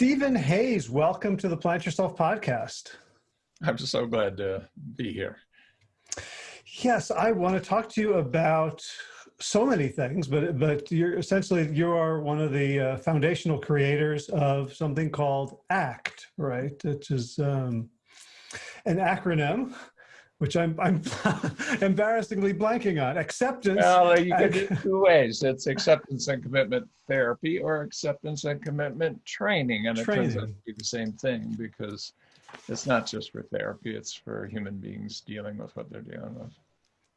Steven Hayes, welcome to the Plant Yourself podcast. I'm so glad to be here. Yes, I want to talk to you about so many things, but but you're essentially you are one of the uh, foundational creators of something called ACT, right? Which is um, an acronym which I'm, I'm embarrassingly blanking on. Acceptance. Well, you can do two ways. It's acceptance and commitment therapy or acceptance and commitment training. And it training. turns out to be the same thing because it's not just for therapy, it's for human beings dealing with what they're dealing with.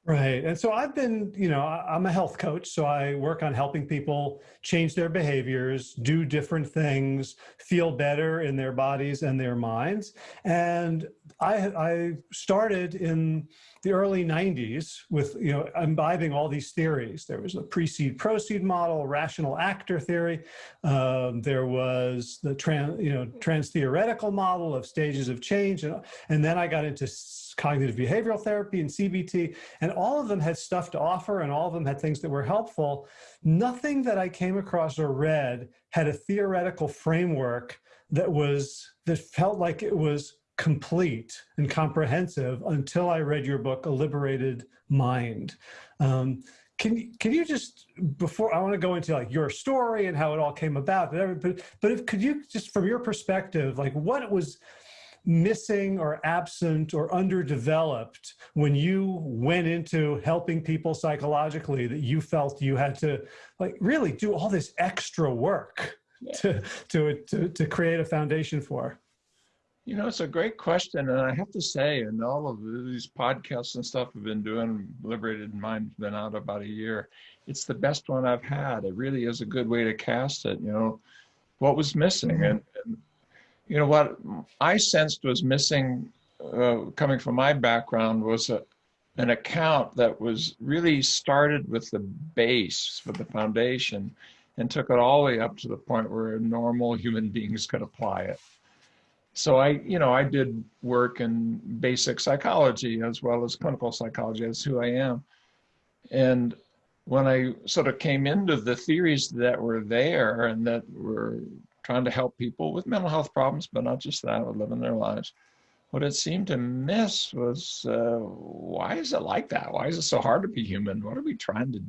Right. And so I've been, you know, I'm a health coach, so I work on helping people change their behaviors, do different things, feel better in their bodies and their minds. And I, I started in the early 90s with, you know, imbibing all these theories. There was a precede proceed model, rational actor theory. Um, there was the trans, you know, trans theoretical model of stages of change. And, and then I got into cognitive behavioral therapy and CBT, and all of them had stuff to offer and all of them had things that were helpful. Nothing that I came across or read had a theoretical framework that was, that felt like it was complete and comprehensive until I read your book, A Liberated Mind. Um, can, can you just, before, I want to go into like your story and how it all came about, but, but if, could you just, from your perspective, like what was, missing or absent or underdeveloped when you went into helping people psychologically that you felt you had to like really do all this extra work yeah. to, to, to, to create a foundation for? You know, it's a great question. And I have to say, in all of these podcasts and stuff I've been doing, Liberated Mind's been out about a year. It's the best one I've had. It really is a good way to cast it. You know, what was missing? And, and you know, what I sensed was missing uh, coming from my background was a, an account that was really started with the base for the foundation and took it all the way up to the point where normal human beings could apply it. So I, you know, I did work in basic psychology as well as clinical psychology. That's who I am. And when I sort of came into the theories that were there and that were trying to help people with mental health problems, but not just that, with living their lives. What it seemed to miss was uh, why is it like that? Why is it so hard to be human? What are we trying to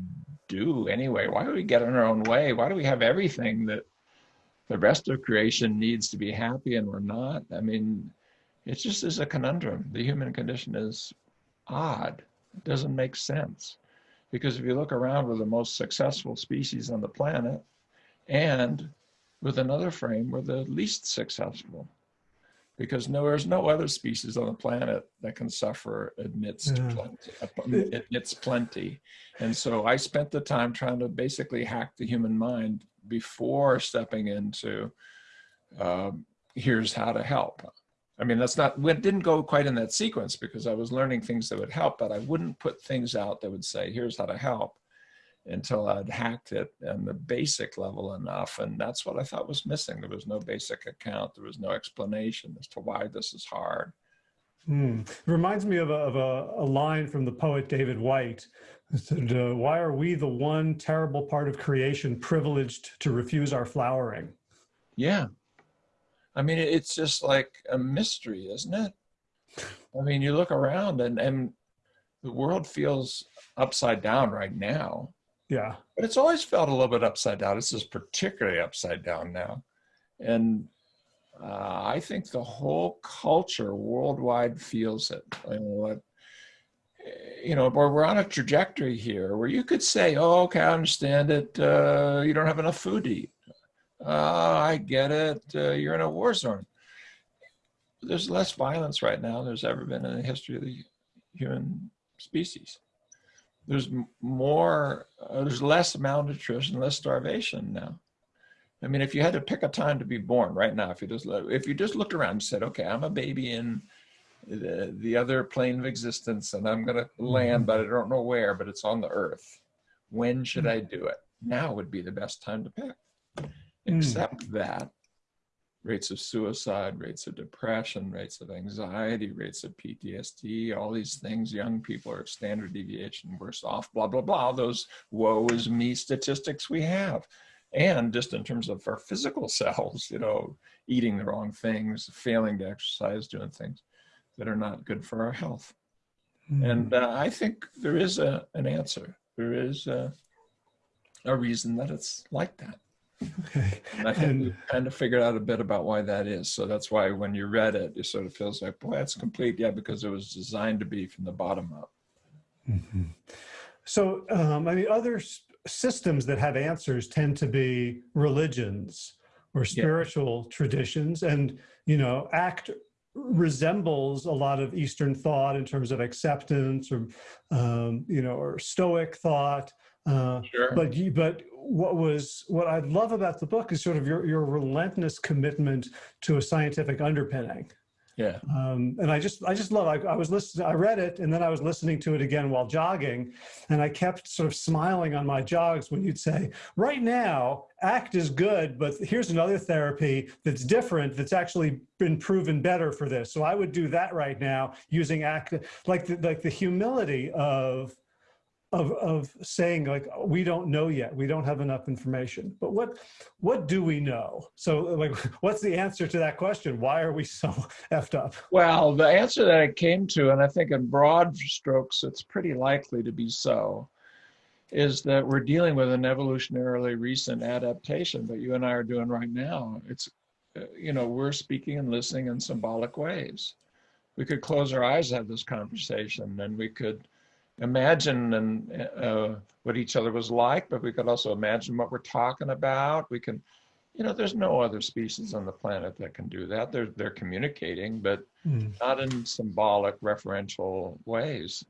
do anyway? Why do we get in our own way? Why do we have everything that the rest of creation needs to be happy and we're not? I mean, it just is a conundrum. The human condition is odd. It doesn't make sense. Because if you look around, we're the most successful species on the planet. And with another frame, we're the least successful because no, there's no other species on the planet that can suffer amidst yeah. plenty, amidst plenty. And so I spent the time trying to basically hack the human mind before stepping into uh, here's how to help. I mean, that's not, it didn't go quite in that sequence because I was learning things that would help, but I wouldn't put things out that would say, here's how to help until I'd hacked it on the basic level enough. And that's what I thought was missing. There was no basic account. There was no explanation as to why this is hard. Hmm. It reminds me of, a, of a, a, line from the poet David Whyte. Said, uh, why are we the one terrible part of creation privileged to refuse our flowering? Yeah. I mean, it's just like a mystery, isn't it? I mean, you look around and, and the world feels upside down right now. Yeah. But it's always felt a little bit upside down. This is particularly upside down now. And uh, I think the whole culture worldwide feels it. You know, you know, we're on a trajectory here where you could say, oh, okay, I understand it. Uh, you don't have enough food to eat. Uh, I get it. Uh, you're in a war zone. There's less violence right now than there's ever been in the history of the human species there's more, uh, there's less malnutrition, less starvation now. I mean, if you had to pick a time to be born right now, if you just if you just looked around and said, okay, I'm a baby in the, the other plane of existence and I'm going to land, mm-hmm. but I don't know where, but it's on the earth. When should mm. I do it? Now would be the best time to pick. Mm. Except that rates of suicide, rates of depression, rates of anxiety, rates of PTSD, all these things, young people are standard deviation worse off, blah, blah, blah, those woe is me statistics we have. and just in terms of our physical selves, you know, eating the wrong things, failing to exercise, doing things that are not good for our health. Mm. And uh, I think there is a, an answer. There is a, a reason that it's like that. Okay. And I think we kind of figured out a bit about why that is. So that's why when you read it, it sort of feels like, boy, that's complete. Yeah, because it was designed to be from the bottom up. Mm -hmm. So, um, I mean, other systems that have answers tend to be religions or spiritual yeah. traditions. And, you know, ACT resembles a lot of Eastern thought in terms of acceptance or, um, you know, or Stoic thought. Uh, sure. But you, but what was what I love about the book is sort of your your relentless commitment to a scientific underpinning. Yeah. Um, and I just, I just love, I, I was listening, I read it and then I was listening to it again while jogging and I kept sort of smiling on my jogs when you'd say, right now, ACT is good, but here's another therapy that's different, that's actually been proven better for this. So I would do that right now using ACT, like the, like the humility of, of, of saying like, we don't know yet, we don't have enough information, but what, what do we know? So like, what's the answer to that question? Why are we so effed up? Well, the answer that I came to, and I think in broad strokes, it's pretty likely to be so, is that we're dealing with an evolutionarily recent adaptation that you and I are doing right now. It's, you know, we're speaking and listening in symbolic ways. We could close our eyes, have this conversation, and we could imagine and uh, what each other was like, but we could also imagine what we're talking about. We can, you know, there's no other species on the planet that can do that. They're they're communicating, but mm. not in symbolic, referential ways.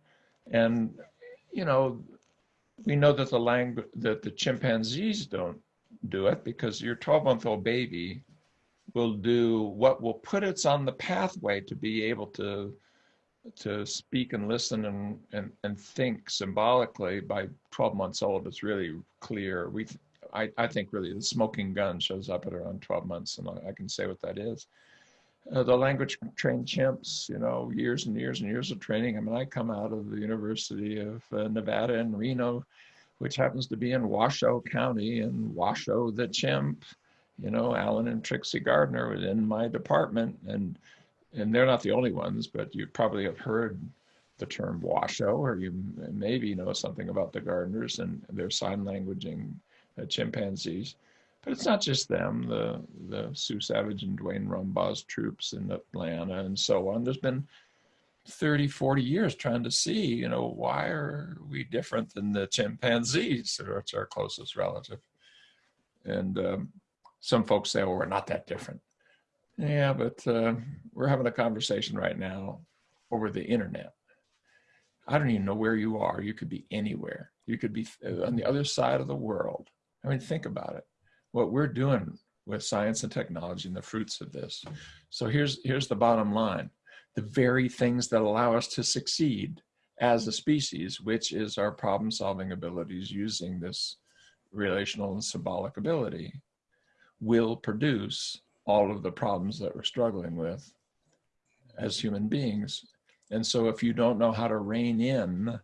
And you know, we know that the language that the chimpanzees don't do it because your 12-month-old baby will do what will put it on the pathway to be able to to speak and listen and, and, and think symbolically by 12 months old, it's really clear. We, I, I think really the smoking gun shows up at around 12 months and I, can say what that is. Uh, the language trained chimps, you know, years and years and years of training. I mean, I come out of the University of uh, Nevada in Reno, which happens to be in Washoe County and Washoe the chimp, you know, Allen and Trixie Gardner within my department. And and they're not the only ones, but you probably have heard the term Washoe, or you maybe know something about the Gardners and their sign languaging uh, chimpanzees. But it's not just them, the, the Sue Savage and Duane Rumbaugh's troops in Atlanta and so on. There's been 30, 40 years trying to see, you know, why are we different than the chimpanzees, which are our closest relative? And um, some folks say, well, we're not that different. Yeah, but uh, we're having a conversation right now over the internet. I don't even know where you are. You could be anywhere. You could be uh, on the other side of the world. I mean, think about it. What we're doing with science and technology and the fruits of this. So here's, here's the bottom line. The very things that allow us to succeed as a species, which is our problem solving abilities using this relational and symbolic ability, will produce all of the problems that we're struggling with as human beings. And so if you don't know how to rein in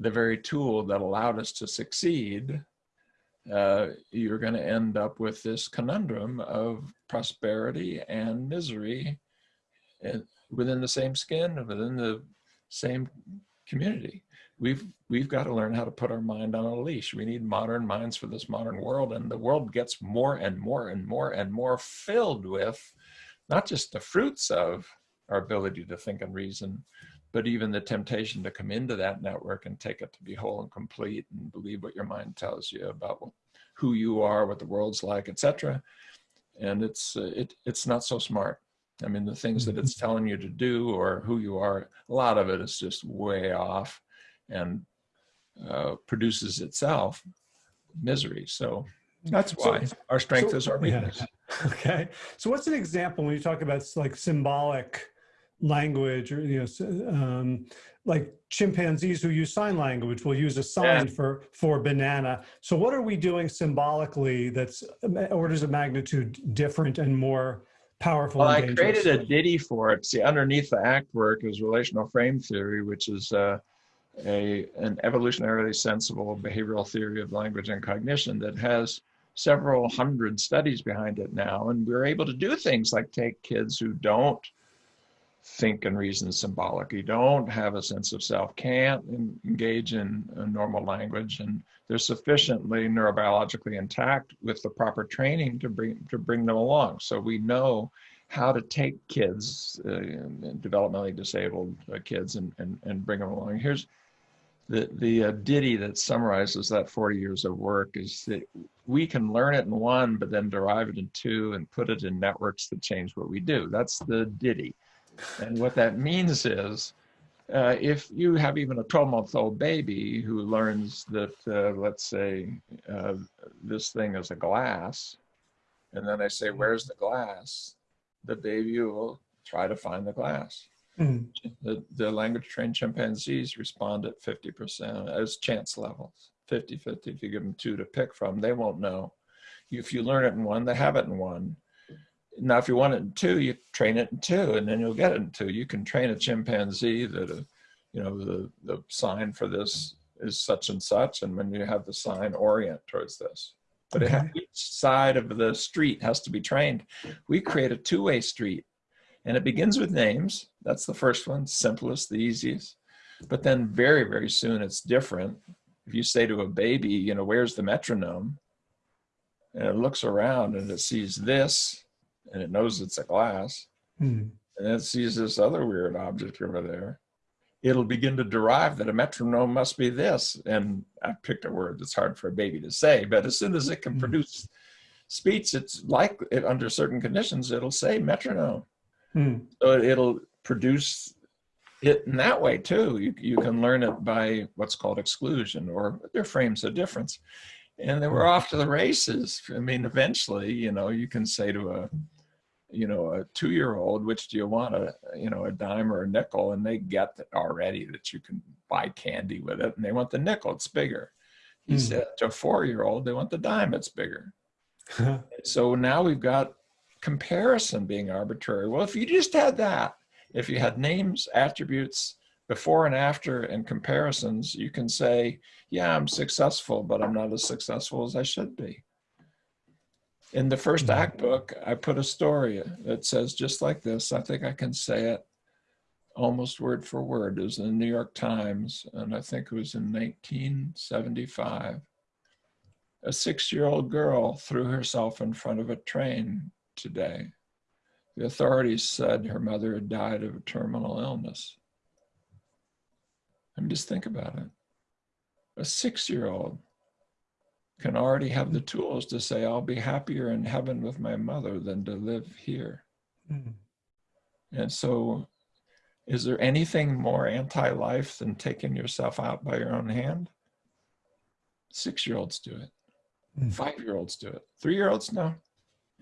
the very tool that allowed us to succeed, uh, you're going to end up with this conundrum of prosperity and misery within the same skin, within the same community. We've we've got to learn how to put our mind on a leash. We need modern minds for this modern world, and the world gets more and more and more and more filled with not just the fruits of our ability to think and reason, but even the temptation to come into that network and take it to be whole and complete and believe what your mind tells you about who you are, what the world's like, etc. And it's uh, it it's not so smart. I mean, the things that it's mm-hmm. telling you to do or who you are, a lot of it is just way off and uh, produces itself misery. So that's why so, our strength so, is our weakness. Yeah. Okay. So what's an example when you talk about like symbolic language or, you know, um, like chimpanzees who use sign language will use a sign yeah. for, for banana. So what are we doing symbolically that's orders of magnitude different and more powerful? Well, I created a ditty for it. See, underneath the act work is relational frame theory, which is uh, a, an evolutionarily sensible behavioral theory of language and cognition that has several hundred studies behind it now. And we're able to do things like take kids who don't think and reason symbolically, don't have a sense of self, can't engage in normal language, and they're sufficiently neurobiologically intact with the proper training to bring to bring them along. So we know how to take kids, uh, developmentally disabled uh, kids, and, and and bring them along. Here's the the uh, ditty that summarizes that 40 years of work is that we can learn it in one, but then derive it in two and put it in networks that change what we do. That's the ditty. And what that means is, uh, if you have even a 12 month old baby who learns that, uh, let's say, uh, this thing is a glass, and then I say, where's the glass? The baby will try to find the glass. Mm. The, the language trained chimpanzees respond at 50% as chance levels, 50 50. If you give them two to pick from, they won't know. If you learn it in one, they have it in one. Now, if you want it in two, you train it in two, and then you'll get it in two. You can train a chimpanzee that, uh, you know, the, the sign for this is such and such, and when you have the sign, orient towards this. But okay. has, each side of the street has to be trained. We create a two-way street, and it begins with names. That's the first one, simplest, the easiest. But then very, very soon it's different. If you say to a baby, you know, where's the metronome? And it looks around and it sees this, and it knows it's a glass, mm. and it sees this other weird object over there, it'll begin to derive that a metronome must be this. And I picked a word that's hard for a baby to say, but as soon as it can mm. produce speech, it's like it, under certain conditions, it'll say metronome. Mm. So it'll produce it in that way too. You, you can learn it by what's called exclusion or their frames of difference. And then we're off to the races. I mean, eventually, you know, you can say to a, you know, a two-year-old, which do you want, a you know, a dime or a nickel, and they get that already that you can buy candy with it, and they want the nickel, it's bigger. You mm. said to a four-year-old, they want the dime, it's bigger. so now we've got comparison being arbitrary. Well, if you just had that, if you had names, attributes, before and after and comparisons, you can say, yeah, I'm successful, but I'm not as successful as I should be. In the first mm-hmm. act book, I put a story that says just like this. I think I can say it almost word for word. It was in the New York Times, and I think it was in 1975. A six-year-old girl threw herself in front of a train today. The authorities said her mother had died of a terminal illness. I mean, just think about it. A six-year-old can already have the tools to say, I'll be happier in heaven with my mother than to live here. Mm. And so is there anything more anti-life than taking yourself out by your own hand? Six-year-olds do it. Mm. Five-year-olds do it. Three-year-olds, no.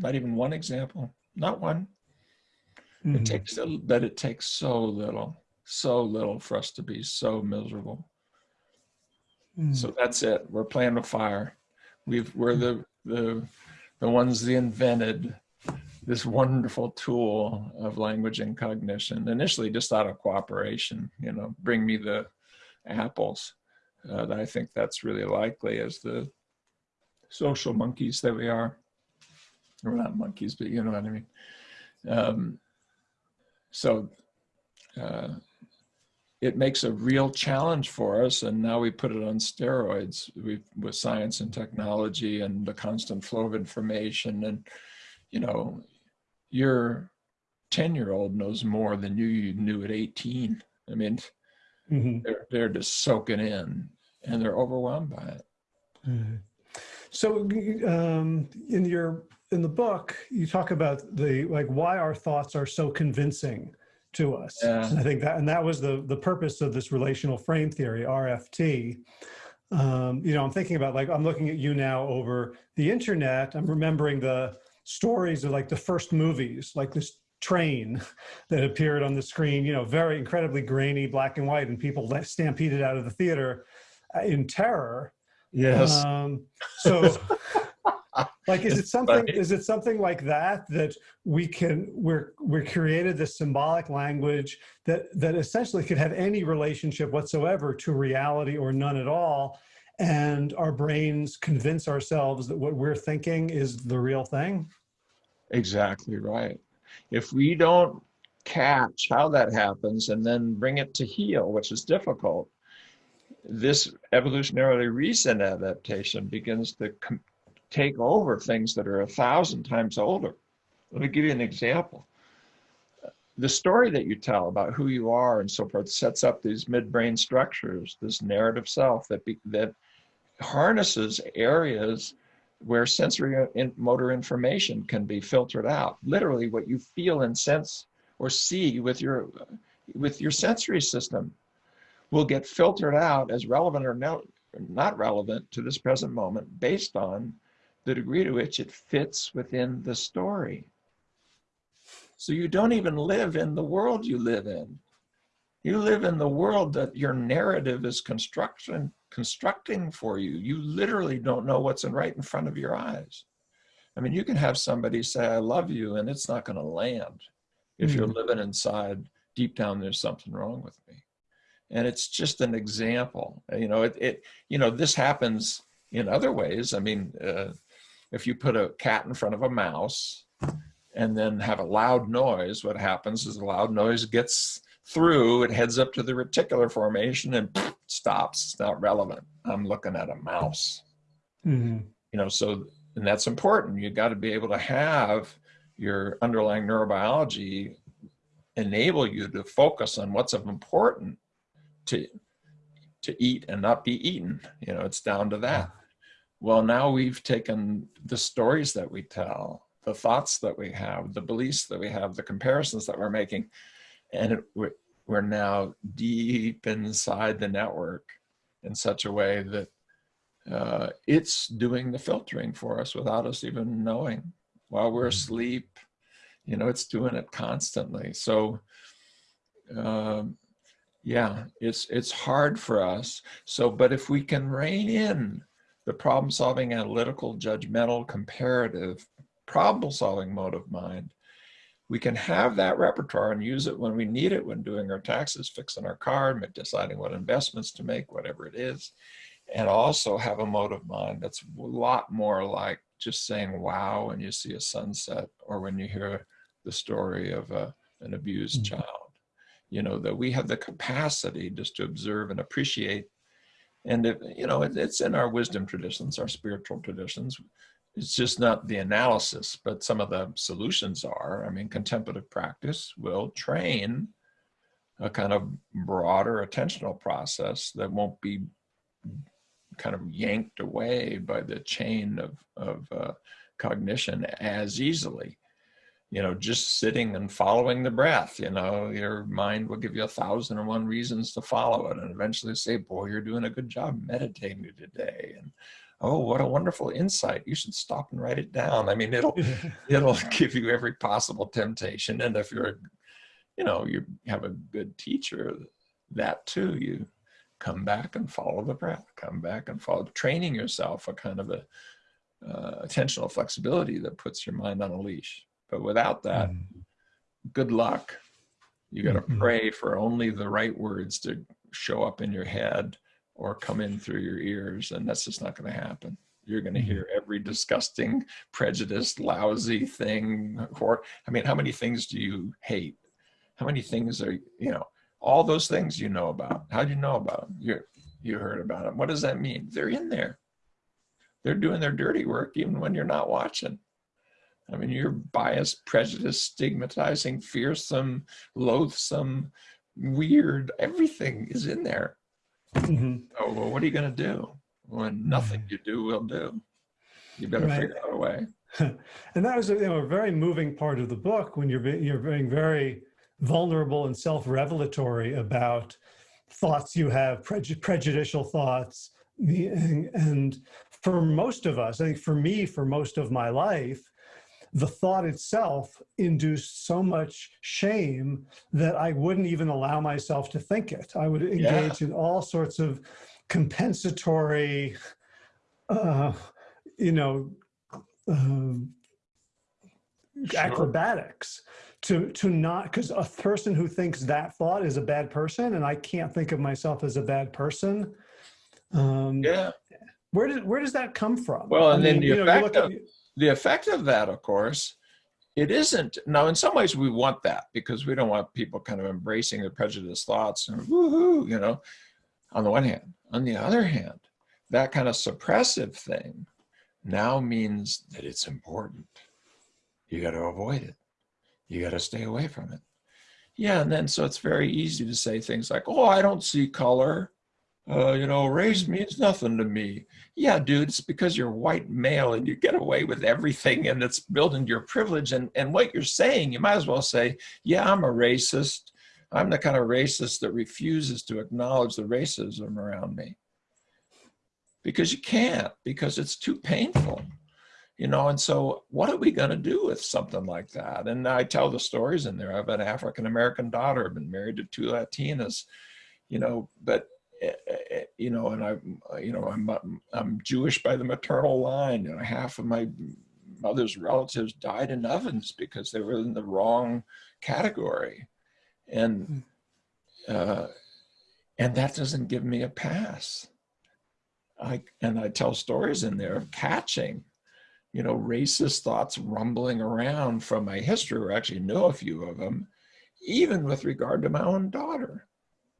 Not even one example. Not one. Mm. It hmm. takes, but it takes so little, so little for us to be so miserable. Hmm. So that's it. We're playing with fire. We've, we're the, the, the ones that invented this wonderful tool of language and cognition, initially just out of cooperation, you know, bring me the apples. Uh, I think that's really likely as the social monkeys that we are. We're not monkeys, but you know what I mean. Um, so uh, it makes a real challenge for us. And now we put it on steroids We've, with science and technology and the constant flow of information. And, you know, your 10 year old knows more than you knew at 18. I mean, mm -hmm. they're, they're just soaking in and they're overwhelmed by it. Mm -hmm. So um, in your, in the book, you talk about the, like why our thoughts are so convincing to us. Yeah. I think that, and that was the, the purpose of this relational frame theory, RFT. Um, you know, I'm thinking about like, I'm looking at you now over the internet. I'm remembering the stories of like the first movies, like this train that appeared on the screen, you know, very incredibly grainy, black and white, and people stampeded out of the theater uh, in terror. Yes. Um, so like is it something is it something like that that we can we're we're created this symbolic language that that essentially could have any relationship whatsoever to reality or none at all and our brains convince ourselves that what we're thinking is the real thing? Exactly right. If we don't catch how that happens and then bring it to heel, which is difficult, this evolutionarily recent adaptation begins to take over things that are a thousand times older. Let me give you an example. The story that you tell about who you are and so forth sets up these midbrain structures, this narrative self that be, that harnesses areas where sensory and motor information can be filtered out. Literally, what you feel and sense or see with your with your sensory system will get filtered out as relevant or no, not relevant to this present moment based on the degree to which it fits within the story. So you don't even live in the world you live in. You live in the world that your narrative is construction, constructing for you. You literally don't know what's in right in front of your eyes. I mean, you can have somebody say, I love you, and it's not going to land if mm -hmm. you're living inside, deep down, there's something wrong with me. And it's just an example. You know, it, it you know, this happens in other ways. I mean, uh, if you put a cat in front of a mouse and then have a loud noise, what happens is the loud noise gets through, it heads up to the reticular formation and stops. It's not relevant. I'm looking at a mouse. Mm -hmm. You know, so, and that's important. You've got to be able to have your underlying neurobiology enable you to focus on what's of important to to eat and not be eaten. You know, it's down to that. Well, now we've taken the stories that we tell, the thoughts that we have, the beliefs that we have, the comparisons that we're making, and it, we're, now deep inside the network in such a way that uh, it's doing the filtering for us without us even knowing. While we're mm-hmm. asleep, you know, it's doing it constantly. So, um, yeah, it's it's hard for us. So, but if we can rein in the problem solving, analytical, judgmental, comparative, problem solving mode of mind, we can have that repertoire and use it when we need it, when doing our taxes, fixing our car, deciding what investments to make, whatever it is. And also have a mode of mind that's a lot more like just saying wow when you see a sunset or when you hear the story of a, an abused mm -hmm. child. You know, that we have the capacity just to observe and appreciate and, you know, it, it's in our wisdom traditions, our spiritual traditions. It's just not the analysis, but some of the solutions are. I mean, contemplative practice will train a kind of broader attentional process that won't be kind of yanked away by the chain of, of uh, cognition as easily you know, just sitting and following the breath, you know, your mind will give you a thousand and one reasons to follow it and eventually say, boy, you're doing a good job meditating today. And, oh, what a wonderful insight. You should stop and write it down. I mean, it'll, it'll give you every possible temptation. And if you're, you know, you have a good teacher, that too, you come back and follow the breath, come back and follow, training yourself a kind of a uh, attentional flexibility that puts your mind on a leash. But without that, mm. good luck. You got to mm -hmm. pray for only the right words to show up in your head or come in through your ears, and that's just not going to happen. You're going to mm-hmm. hear every disgusting, prejudiced, lousy thing. Or, I mean, how many things do you hate? How many things are, you know, all those things you know about. How do you know about them? You you heard about them. What does that mean? They're in there. They're doing their dirty work even when you're not watching. I mean, you're biased, prejudiced, stigmatizing, fearsome, loathsome, weird, everything is in there. Mm -hmm. Oh, well, what are you going to do when nothing you do will do? You better right. figure out a way. and that was you know, a very moving part of the book when you're, you're being very vulnerable and self-revelatory about thoughts you have, prejudicial thoughts. And, and for most of us, I think for me, for most of my life, the thought itself induced so much shame that I wouldn't even allow myself to think it. I would engage yeah. in all sorts of compensatory, uh, you know, uh, sure. acrobatics to to not because a person who thinks that thought is a bad person and I can't think of myself as a bad person. Um, yeah. where does where does that come from? Well, and I then mean, the you know, you effect of, at- the effect of that, of course, it isn't. Now, in some ways, we want that because we don't want people kind of embracing their prejudiced thoughts and woohoo, you know, on the one hand. On the other hand, that kind of suppressive thing now means that it's important. You got to avoid it. You got to stay away from it. Yeah, and then so it's very easy to say things like, "Oh, I don't see color. Uh, you know, race means nothing to me." Yeah, dude, it's because you're white male and you get away with everything, and it's building your privilege. And and what you're saying, you might as well say, "Yeah, I'm a racist. I'm the kind of racist that refuses to acknowledge the racism around me." Because you can't, because it's too painful you know and so what are we going to do with something like that and i tell the stories in there i have an african american daughter I've been married to two latinas you know but Eh, eh, eh, you know and i uh, you know i'm i'm jewish by the maternal line and half of my mother's relatives died in ovens because they were in the wrong category. And hmm. uh and that doesn't give me a pass. I and i tell stories in there of catching you know, racist thoughts rumbling around from my history, or actually know a few of them, even with regard to my own daughter.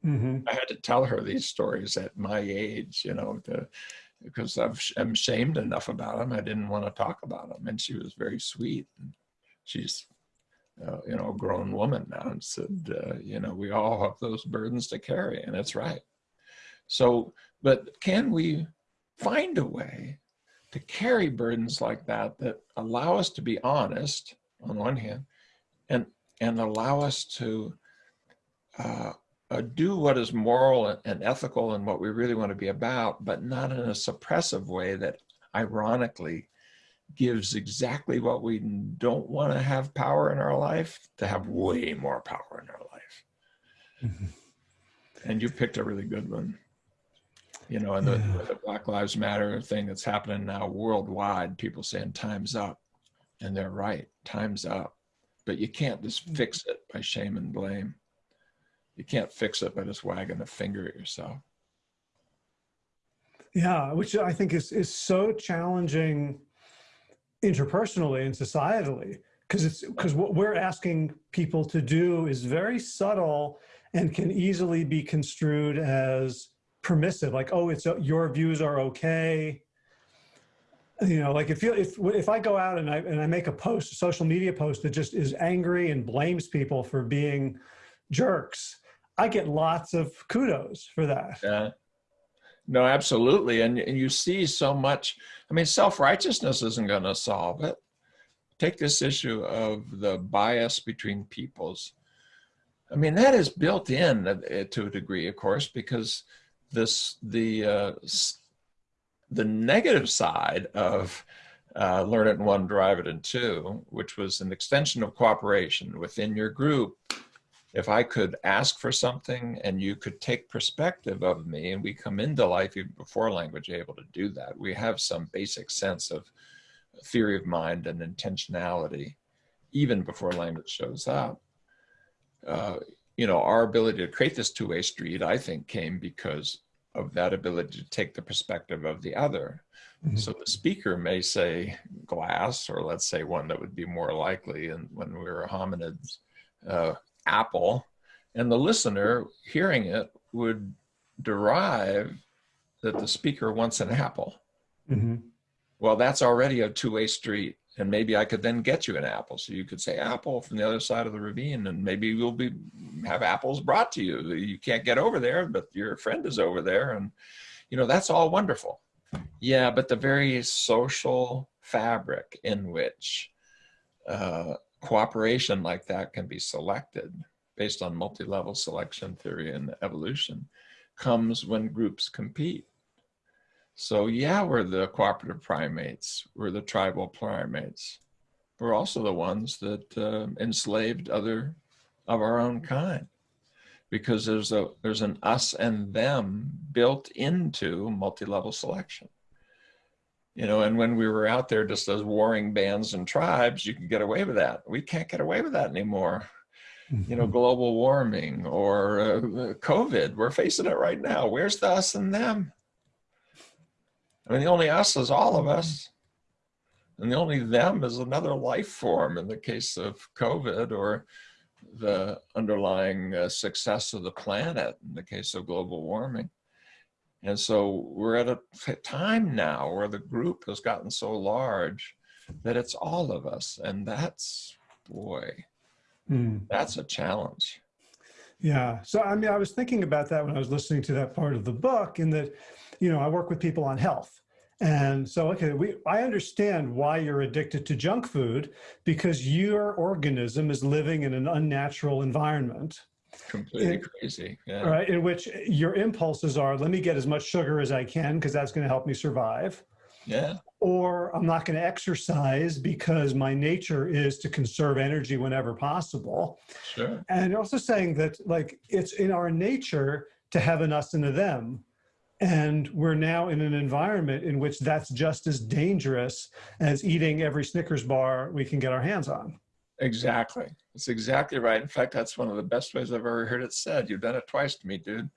Mhm. I had to tell her these stories at my age, you know, to, because I've, I'm shamed enough about them. I didn't want to talk about them. And she was very sweet. She's, uh, you know, a grown woman now and said, uh, you know, we all have those burdens to carry, and it's right. So, but can we find a way to carry burdens like that that allow us to be honest on one hand and and allow us to uh, uh, do what is moral and, ethical and what we really want to be about but not in a suppressive way that ironically gives exactly what we don't want to have power in our life to have way more power in our life Mhm. and you picked a really good one you know, and the, Yeah. the Black Lives Matter thing that's happening now worldwide, people saying time's up. And they're right, time's up. But you can't just fix it by shame and blame. You can't fix it by just wagging a finger at yourself. Yeah, which I think is is so challenging interpersonally and societally because it's because what we're asking people to do is very subtle and can easily be construed as permissive like oh it's uh, your views are okay you know like if you if if i go out and i and i make a post a social media post that just is angry and blames people for being jerks i get lots of kudos for that Yeah. No, absolutely. And, and you see so much. I mean, self righteousness isn't going to solve it. Take this issue of the bias between peoples. I mean, that is built in uh, to a degree, of course, because this the uh, the negative side of uh, learn it in one, drive it in two, which was an extension of cooperation within your group if I could ask for something and you could take perspective of me, and we come into life even before language able to do that, we have some basic sense of theory of mind and intentionality, even before language shows up. Uh, you know, our ability to create this two-way street, I think, came because of that ability to take the perspective of the other. Mhm. So the speaker may say glass, or let's say one that would be more likely, and when we were hominids, uh, apple, and the listener hearing it would derive that the speaker wants an apple. Mhm. Well, that's already a two-way street, and maybe I could then get you an apple. So you could say apple from the other side of the ravine, and maybe we'll be have apples brought to you. You can't get over there, but your friend is over there, and you know that's all wonderful. Yeah, but the very social fabric in which uh, cooperation like that can be selected based on multi-level selection theory and evolution comes when groups compete. So yeah, we're the cooperative primates. We're the tribal primates. We're also the ones that uh, enslaved other of our own kind, because there's a there's an us and them built into multi-level selection. You know, and when we were out there just as warring bands and tribes, you could get away with that. We can't get away with that anymore you know, global warming or uh, COVID. We're facing it right now. Where's the us and them? I mean, the only us is all of us. And the only them is another life form in the case of COVID or the underlying uh, success of the planet in the case of global warming. And so we're at a time now where the group has gotten so large that it's all of us. And that's, boy, mm. that's a challenge. Yeah. So, I mean, I was thinking about that when I was listening to that part of the book, in that, you know, I work with people on health. And so, okay, we, I understand why you're addicted to junk food because your organism is living in an unnatural environment. Completely in, crazy. Yeah. Right. In which your impulses are, let me get as much sugar as I can because that's going to help me survive. Yeah. Or I'm not going to exercise because my nature is to conserve energy whenever possible. Sure. And also saying that like it's in our nature to have an us and a them. And we're now in an environment in which that's just as dangerous as eating every Snickers bar we can get our hands on. Exactly. It's exactly right. In fact, that's one of the best ways I've ever heard it said. You've done it twice to me, dude.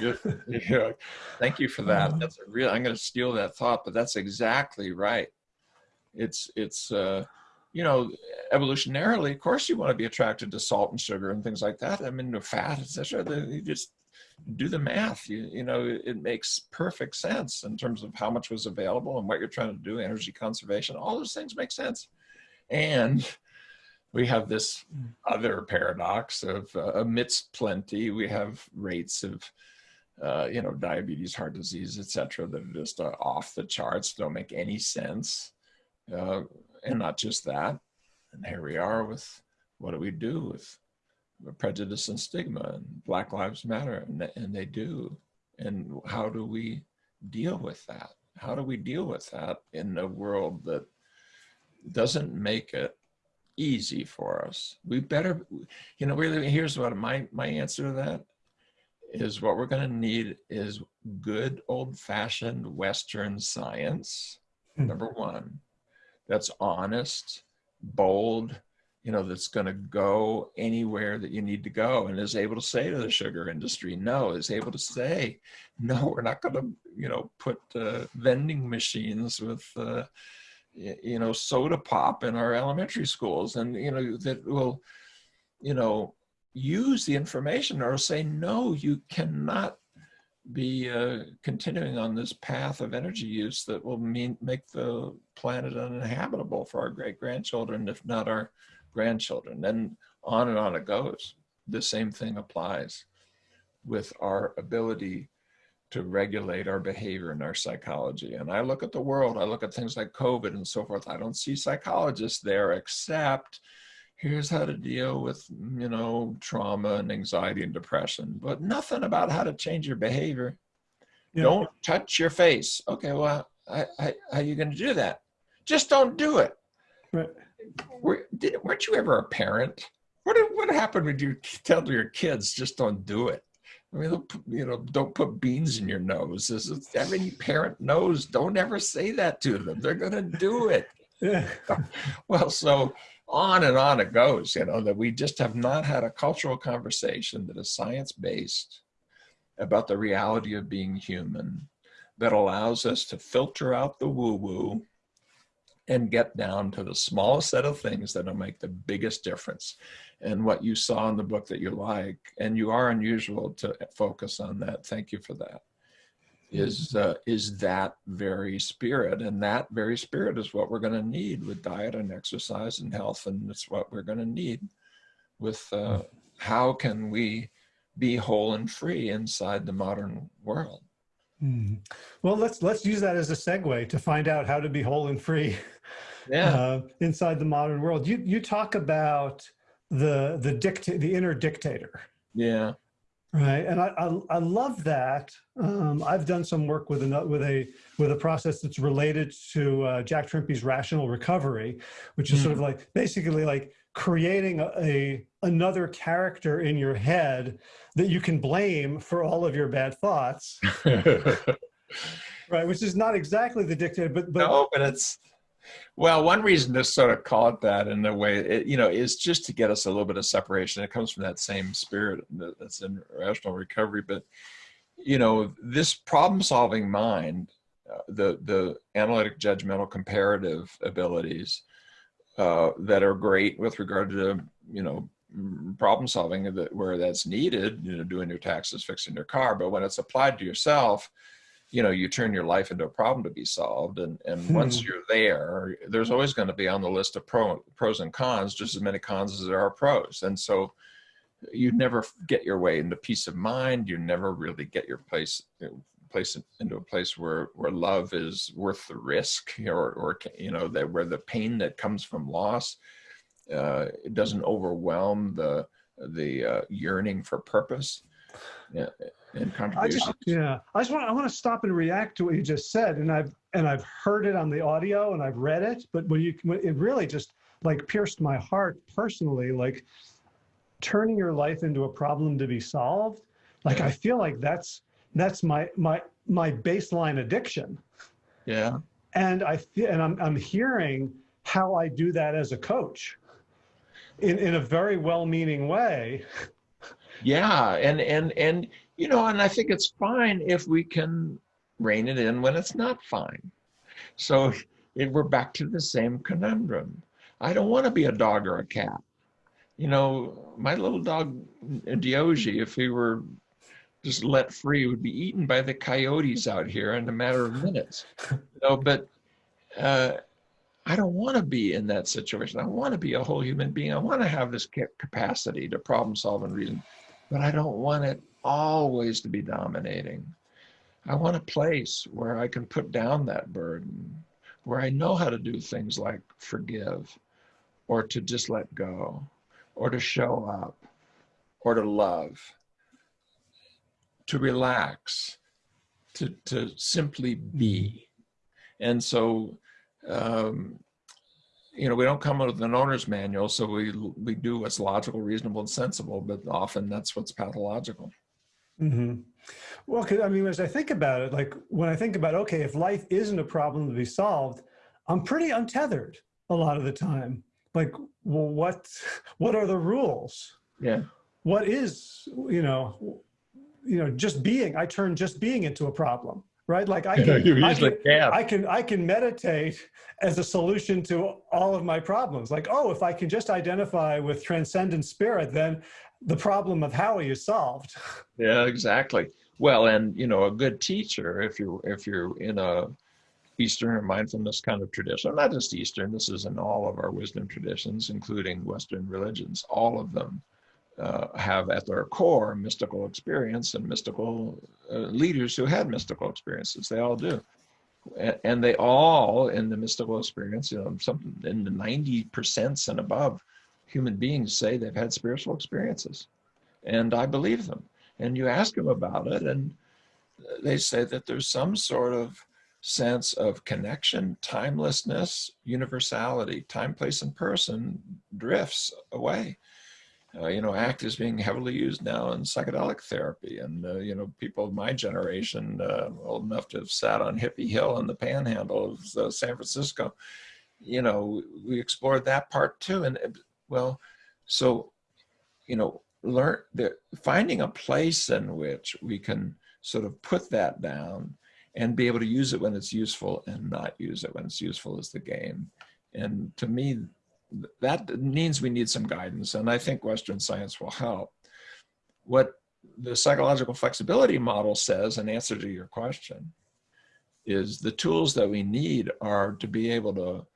you know, thank you for that. Uh-huh. That's a real, I'm going to steal that thought, but that's exactly right. It's, it's, uh, you know, evolutionarily, of course you want to be attracted to salt and sugar and things like that. I mean, fat, etc. You just do the math. You, you know, it makes perfect sense in terms of how much was available and what you're trying to do, energy conservation, all those things make sense. And we have this other paradox of uh, amidst plenty, we have rates of, uh, you know, diabetes, heart disease, etc., that are just uh, off the charts, don't make any sense. Uh, and not just that. And here we are with what do we do with prejudice and stigma and Black Lives Matter, and, and they do. And how do we deal with that? How do we deal with that in a world that doesn't make it easy for us. We better, you know, really, here's what my, my answer to that is what we're going to need is good old fashioned Western science, mm. number one, that's honest, bold, you know, that's going to go anywhere that you need to go and is able to say to the sugar industry, no, is able to say, no, we're not going to, you know, put uh, vending machines with, uh, you know, soda pop in our elementary schools and, you know, that will, you know, use the information or say, no, you cannot be uh, continuing on this path of energy use that will mean make the planet uninhabitable for our great grandchildren, if not our grandchildren. And on and on it goes. The same thing applies with our ability to regulate our behavior and our psychology. And I look at the world, I look at things like COVID and so forth. I don't see psychologists there except here's how to deal with, you know, trauma and anxiety and depression, but nothing about how to change your behavior. Yeah. Don't touch your face. Okay, well, I, I, how are you going to do that? Just don't do it. Right. Were, did, weren't you ever a parent? What, what happened when you tell your kids, just don't do it? I mean, you know, don't put beans in your nose. Every parent knows, don't ever say that to them. They're going to do it. Well, so on and on it goes, you know, that we just have not had a cultural conversation that is science-based about the reality of being human that allows us to filter out the woo-woo and get down to the smallest set of things that'll make the biggest difference. And what you saw in the book that you like, and you are unusual to focus on that. Thank you for that. Is uh, is that very spirit, and that very spirit is what we're going to need with diet and exercise and health, and it's what we're going to need with uh, how can we be whole and free inside the modern world. Mm. Well, let's let's use that as a segue to find out how to be whole and free yeah. uh, inside the modern world. You you talk about the the dictate the inner dictator. Yeah. Right, and I I, I love that. Um, I've done some work with a with a with a process that's related to uh, Jack Trimpey's rational recovery, which is mm. sort of like basically like creating a, a, another character in your head that you can blame for all of your bad thoughts. Right which is not exactly the dictator but, but no but it's well one reason to sort of call it that in a way it, you know is just to get us a little bit of separation. It comes from that same spirit that's in rational recovery but you know this problem solving mind uh, the the analytic, judgmental, comparative abilities uh, that are great with regard to you know problem solving that where that's needed, you know, doing your taxes, fixing your car. But when it's applied to yourself, you know, you turn your life into a problem to be solved. And, and hmm. once you're there, there's always going to be on the list of pro, pros and cons, just as many cons as there are pros. And so you never get your way into peace of mind. You never really get your place, place into a place where, where love is worth the risk or, or, you know, that where the pain that comes from loss, uh, it doesn't overwhelm the, the uh, yearning for purpose. Yeah, and contributions. I just, yeah, I just want I want to stop and react to what you just said, and I've and I've heard it on the audio and I've read it, but when you it really just like pierced my heart personally, like turning your life into a problem to be solved. Like. I feel like that's that's my my my baseline addiction. Yeah. And I and I'm I'm hearing how I do that as a coach in in a very well-meaning way. Yeah, and and and you know, and I think it's fine if we can rein it in when it's not fine. So if we're back to the same conundrum. I don't want to be a dog or a cat. You know, my little dog Diogi, if he were just let free, would be eaten by the coyotes out here in a matter of minutes. Know, but uh, I don't want to be in that situation. I want to be a whole human being. I want to have this capacity to problem solve and reason, but I don't want it always to be dominating. I want a place where I can put down that burden, where I know how to do things like forgive or to just let go or to show up or to love, to relax, to, to simply be. And so, um, you know, we don't come with an owner's manual, so we we do what's logical, reasonable, and sensible, but often that's what's pathological. Mm-hmm. Well, cause, I mean, as I think about it, like when I think about, okay, if life isn't a problem to be solved, I'm pretty untethered a lot of the time. Like, well, what, what are the rules? Yeah. What is, you know, you know, just being, I turn just being into a problem, right? Like I can, I can, I can, I can meditate as a solution to all of my problems. Like, oh, if I can just identify with transcendent spirit, then the problem of Howie is solved. Yeah, exactly. Well, and you know, a good teacher, if you're if you're in a Eastern or mindfulness kind of tradition, not just Eastern, this is in all of our wisdom traditions, including Western religions, all of them uh, have at their core mystical experience and mystical uh, leaders who had mystical experiences. They all do. And they all, in the mystical experience, you know, something in the 90% and above, human beings say they've had spiritual experiences. And I believe them. And you ask them about it, and they say that there's some sort of sense of connection, timelessness, universality, time, place, and person drifts away. Uh, you know, ACT is being heavily used now in psychedelic therapy. And, uh, you know, people of my generation, uh, old enough to have sat on Hippie Hill in the panhandle of uh, San Francisco, you know, we explored that part too. And well, so, you know, learn the, finding a place in which we can sort of put that down and be able to use it when it's useful and not use it when it's useful is the game. And to me, that means we need some guidance. And I think Western science will help. What the psychological flexibility model says in answer to your question is the tools that we need are to be able to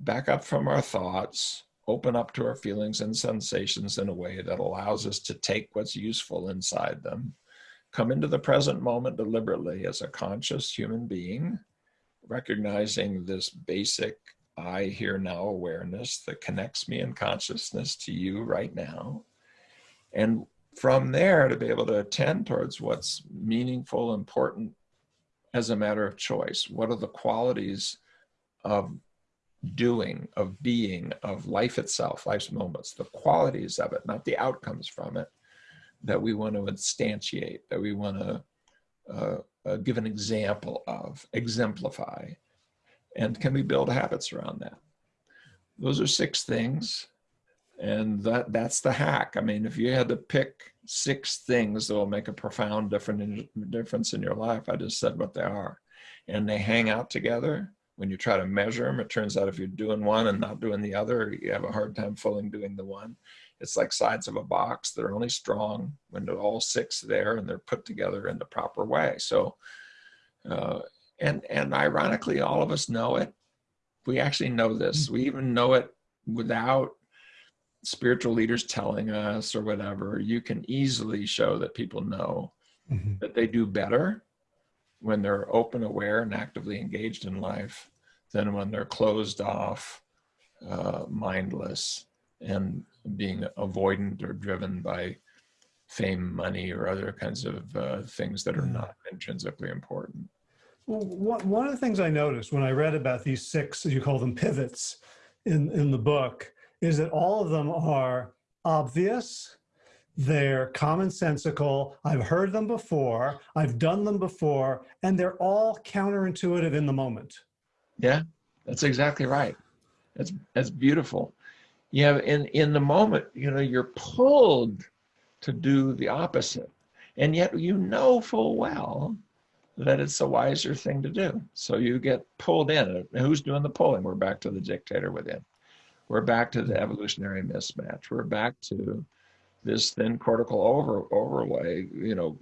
back up from our thoughts, open up to our feelings and sensations in a way that allows us to take what's useful inside them, come into the present moment deliberately as a conscious human being, recognizing this basic I here now awareness that connects me in consciousness to you right now. And from there to be able to attend towards what's meaningful, important as a matter of choice. What are the qualities of doing, of being, of life itself, life's moments, the qualities of it, not the outcomes from it, that we want to instantiate, that we want to uh, uh, give an example of, exemplify, and can we build habits around that? Those are six things, and that that's the hack. I mean, if you had to pick six things that will make a profound different difference in your life, I just said what they are. and they hang out together, when you try to measure them, it turns out if you're doing one and not doing the other, you have a hard time fully doing the one. It's like sides of a box. They're only strong when they're all six there and they're put together in the proper way. So, uh, and, and ironically, all of us know it. We actually know this. We even know it without spiritual leaders telling us or whatever. You can easily show that people know mm -hmm. that they do better when they're open, aware, and actively engaged in life than when they're closed off, uh, mindless, and being avoidant or driven by fame, money, or other kinds of uh, things that are hmm. not intrinsically important. One of the things I noticed when I read about these six, you call them pivots in, in the book, is that all of them are obvious, they're commonsensical. I've heard them before. I've done them before, and they're all counterintuitive in the moment. Yeah, that's exactly right. That's that's beautiful. Yeah, in in the moment, you know, you're pulled to do the opposite, and yet you know full well that it's a wiser thing to do. So you get pulled in. Who's doing the pulling? We're back to the dictator within. We're back to the evolutionary mismatch. We're back to this thin cortical over, overlay, you know,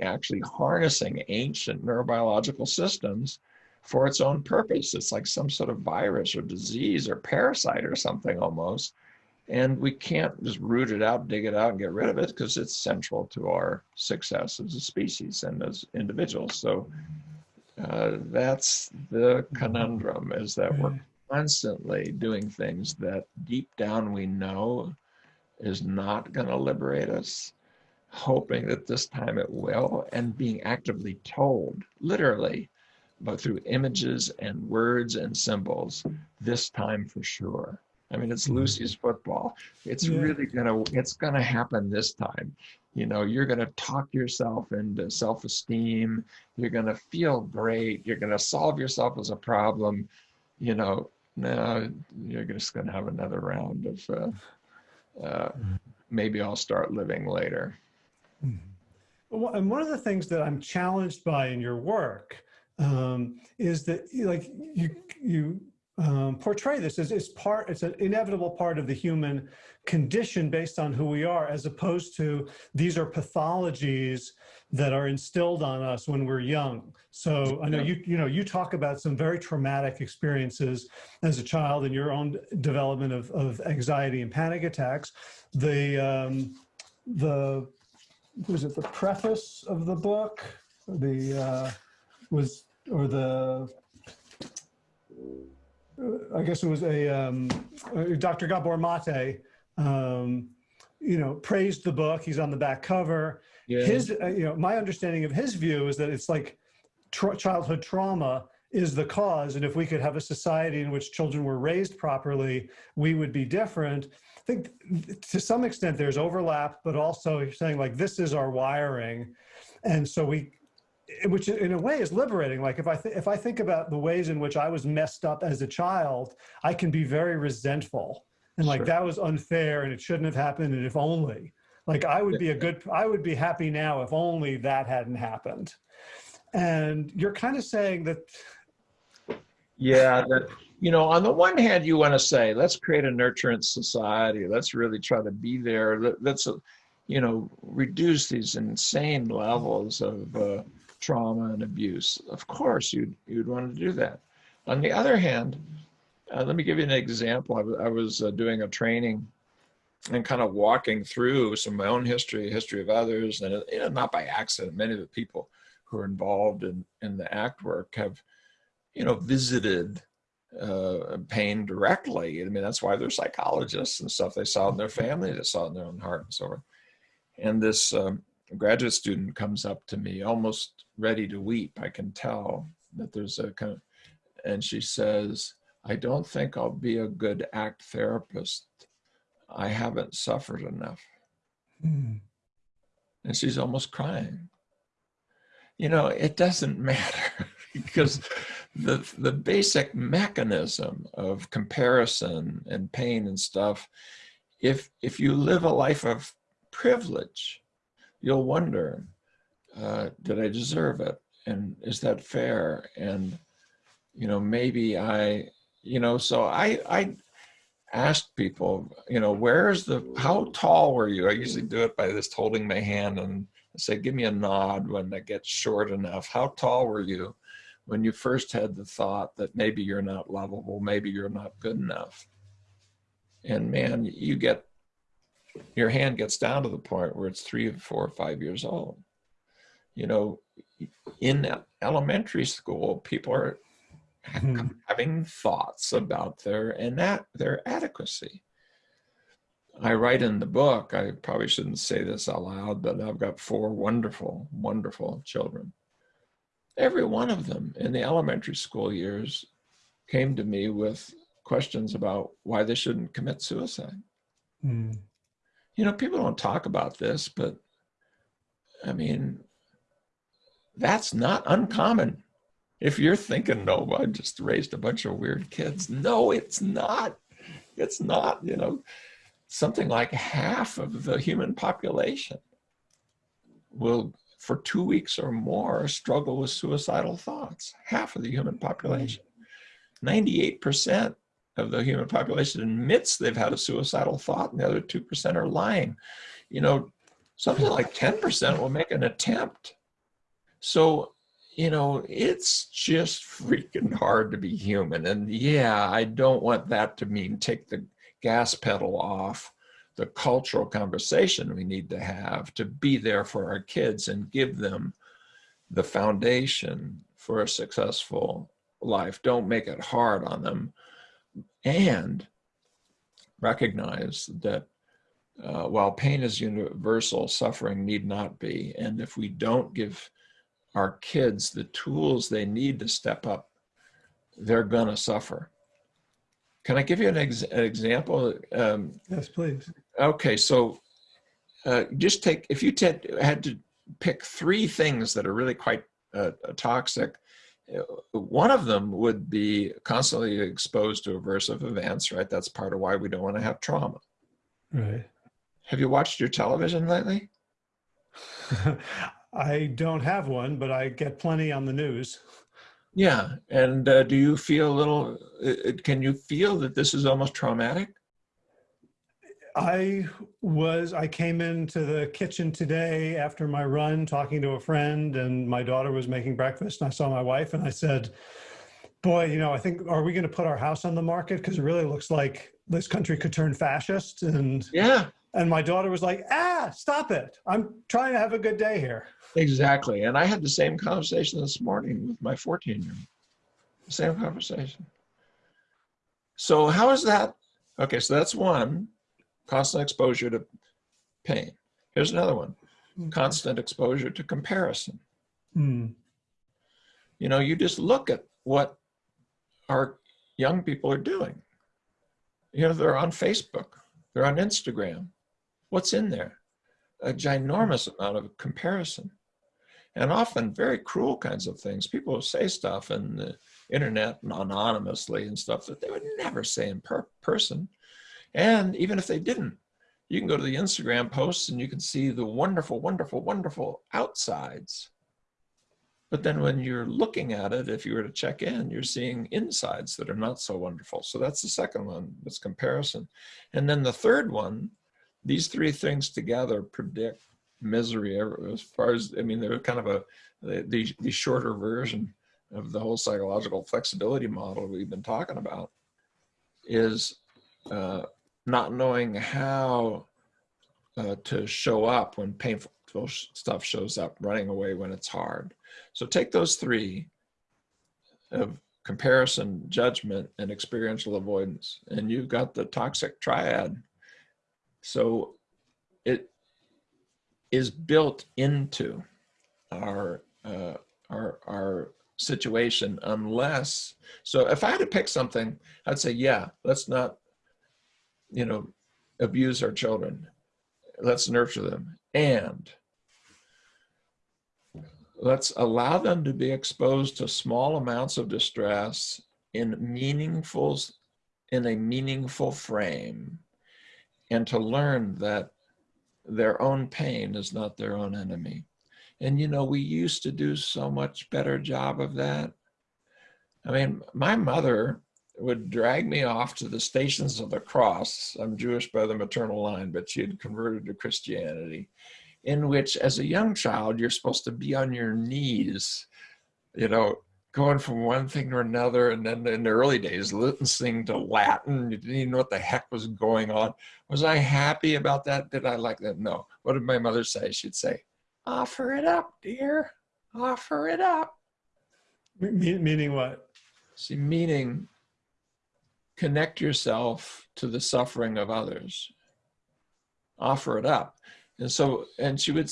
actually harnessing ancient neurobiological systems for its own purpose. It's like some sort of virus or disease or parasite or something almost. And we can't just root it out, dig it out, and get rid of it because it's central to our success as a species and as individuals. So uh, that's the conundrum is that we're constantly doing things that deep down we know is not going to liberate us, hoping that this time it will, and being actively told, literally, but through images and words and symbols, this time for sure. I mean, it's mm-hmm. Lucy's football. It's yeah. really gonna, it's gonna happen this time. You know, you're gonna talk yourself into self-esteem. You're gonna feel great. You're gonna solve yourself as a problem. You know, now you're just gonna have another round of uh, uh, maybe I'll start living later. And one of the things that I'm challenged by in your work um, is that like you, you um, portray this as it's part, it's an inevitable part of the human condition based on who we are, as opposed to these are pathologies that are instilled on us when we're young. So I know you, you know, you talk about some very traumatic experiences as a child in your own development of, of anxiety and panic attacks. The, um, the, was it the preface of the book? The, uh, was, or the, I guess it was a, um, Dr. Gabor Mate, um, you know, praised the book. He's on the back cover. Yeah. His, uh, you know, my understanding of his view is that it's like tra childhood trauma is the cause. And if we could have a society in which children were raised properly, we would be different. I think to some extent there's overlap, but also you're saying like, this is our wiring. And so we, which in a way is liberating. Like if I, if I think about the ways in which I was messed up as a child, I can be very resentful and like, sure. that was unfair and it shouldn't have happened. And if only, like I would be a good, I would be happy now if only that hadn't happened. And you're kind of saying that. Yeah, that, you know, on the one hand, you want to say, let's create a nurturant society. Let's really try to be there. Let's, you know, reduce these insane levels of uh, trauma and abuse. Of course, you'd, you'd want to do that. On the other hand, uh, let me give you an example. I, I was uh, doing a training and kind of walking through some of my own history, history of others, and you know, not by accident. Many of the people who are involved in, in the ACT work have, you know, visited uh, pain directly. I mean, that's why they're psychologists and stuff. They saw it in their family, they saw it in their own heart and so on. And this um, graduate student comes up to me almost ready to weep. I can tell that there's a kind of, and she says, I don't think I'll be a good ACT therapist I haven't suffered enough. Mm. And she's almost crying. You know, it doesn't matter because the, the basic mechanism of comparison and pain and stuff, if, if you live a life of privilege, you'll wonder, uh, did I deserve it? and is that fair? And, you know, maybe I, you know, so I, I asked people, you know, where's the, how tall were you? I usually do it by just holding my hand and say, give me a nod when that gets short enough. How tall were you when you first had the thought that maybe you're not lovable, maybe you're not good enough? And man, you get, your hand gets down to the point where it's three, four, or five years old. You know, in elementary school, people are Hmm. having thoughts about their and that their adequacy. I write in the book, I probably shouldn't say this out loud, but I've got four wonderful, wonderful children. Every one of them in the elementary school years came to me with questions about why they shouldn't commit suicide. Mm. You know, people don't talk about this, but I mean, that's not uncommon. If you're thinking, no, I just raised a bunch of weird kids. No, it's not. It's not, you know, something like half of the human population will, for two weeks or more, struggle with suicidal thoughts. Half of the human population. Mm-hmm. 98% of the human population admits they've had a suicidal thought, and the other 2% are lying. You know, something like 10% will make an attempt. So you know, it's just freaking hard to be human. And yeah, I don't want that to mean take the gas pedal off the cultural conversation we need to have to be there for our kids and give them the foundation for a successful life. Don't make it hard on them. And recognize that uh, while pain is universal, suffering need not be. And if we don't give our kids the tools they need to step up, they're going to suffer. Can I give you an, ex an example? Um, Yes, please. okay, so uh, just take, if you had to pick three things that are really quite uh, toxic, one of them would be constantly exposed to aversive events, right? That's part of why we don't want to have trauma. Right. Have you watched your television lately? I don't have one, but I get plenty on the news. Yeah, and uh, do you feel a little, uh, can you feel that this is almost traumatic? I was, I came into the kitchen today after my run talking to a friend and my daughter was making breakfast and I saw my wife and I said, boy, you know, I think, are we going to put our house on the market? Because it really looks like this country could turn fascist. And Yeah, and my daughter was like, ah, stop it. I'm trying to have a good day here. exactly. And I had the same conversation this morning with my 14 year old. Same conversation. So how is that? Okay, so that's one, constant exposure to pain. Here's another one, constant exposure to comparison. Hmm. You know, you just look at what our young people are doing. You know, they're on Facebook, they're on Instagram. What's in there? A ginormous amount of comparison and often very cruel kinds of things. People say stuff in the internet and anonymously and stuff that they would never say in per person. And even if they didn't, you can go to the Instagram posts and you can see the wonderful, wonderful, wonderful outsides. But then when you're looking at it, if you were to check in, you're seeing insides that are not so wonderful. So that's the second one, it's comparison. And then the third one, these three things together predict misery as far as, I mean, they're kind of a, the, the shorter version of the whole psychological flexibility model we've been talking about is uh, not knowing how uh, to show up when painful stuff shows up, running away when it's hard. So take those three of comparison, judgment, and experiential avoidance, and you've got the toxic triad. So it is built into our uh, our our situation unless so if I had to pick something, I'd say yeah, let's not you know abuse our children. Let's nurture them and let's allow them to be exposed to small amounts of distress in meaningful in a meaningful frame and to learn that their own pain is not their own enemy And, you know, we used to do so much better job of that. I mean, my mother would drag me off to the Stations of the Cross. I'm Jewish by the maternal line, but she had converted to Christianity, in which, as a young child, you're supposed to be on your knees, you know, going from one thing to another. And then in the early days, listening to Latin, you didn't even know what the heck was going on. Was I happy about that? Did I like that? No. What did my mother say? She'd say, offer it up, dear, offer it up. meaning what? See, meaning connect yourself to the suffering of others. Offer it up. And so, and she would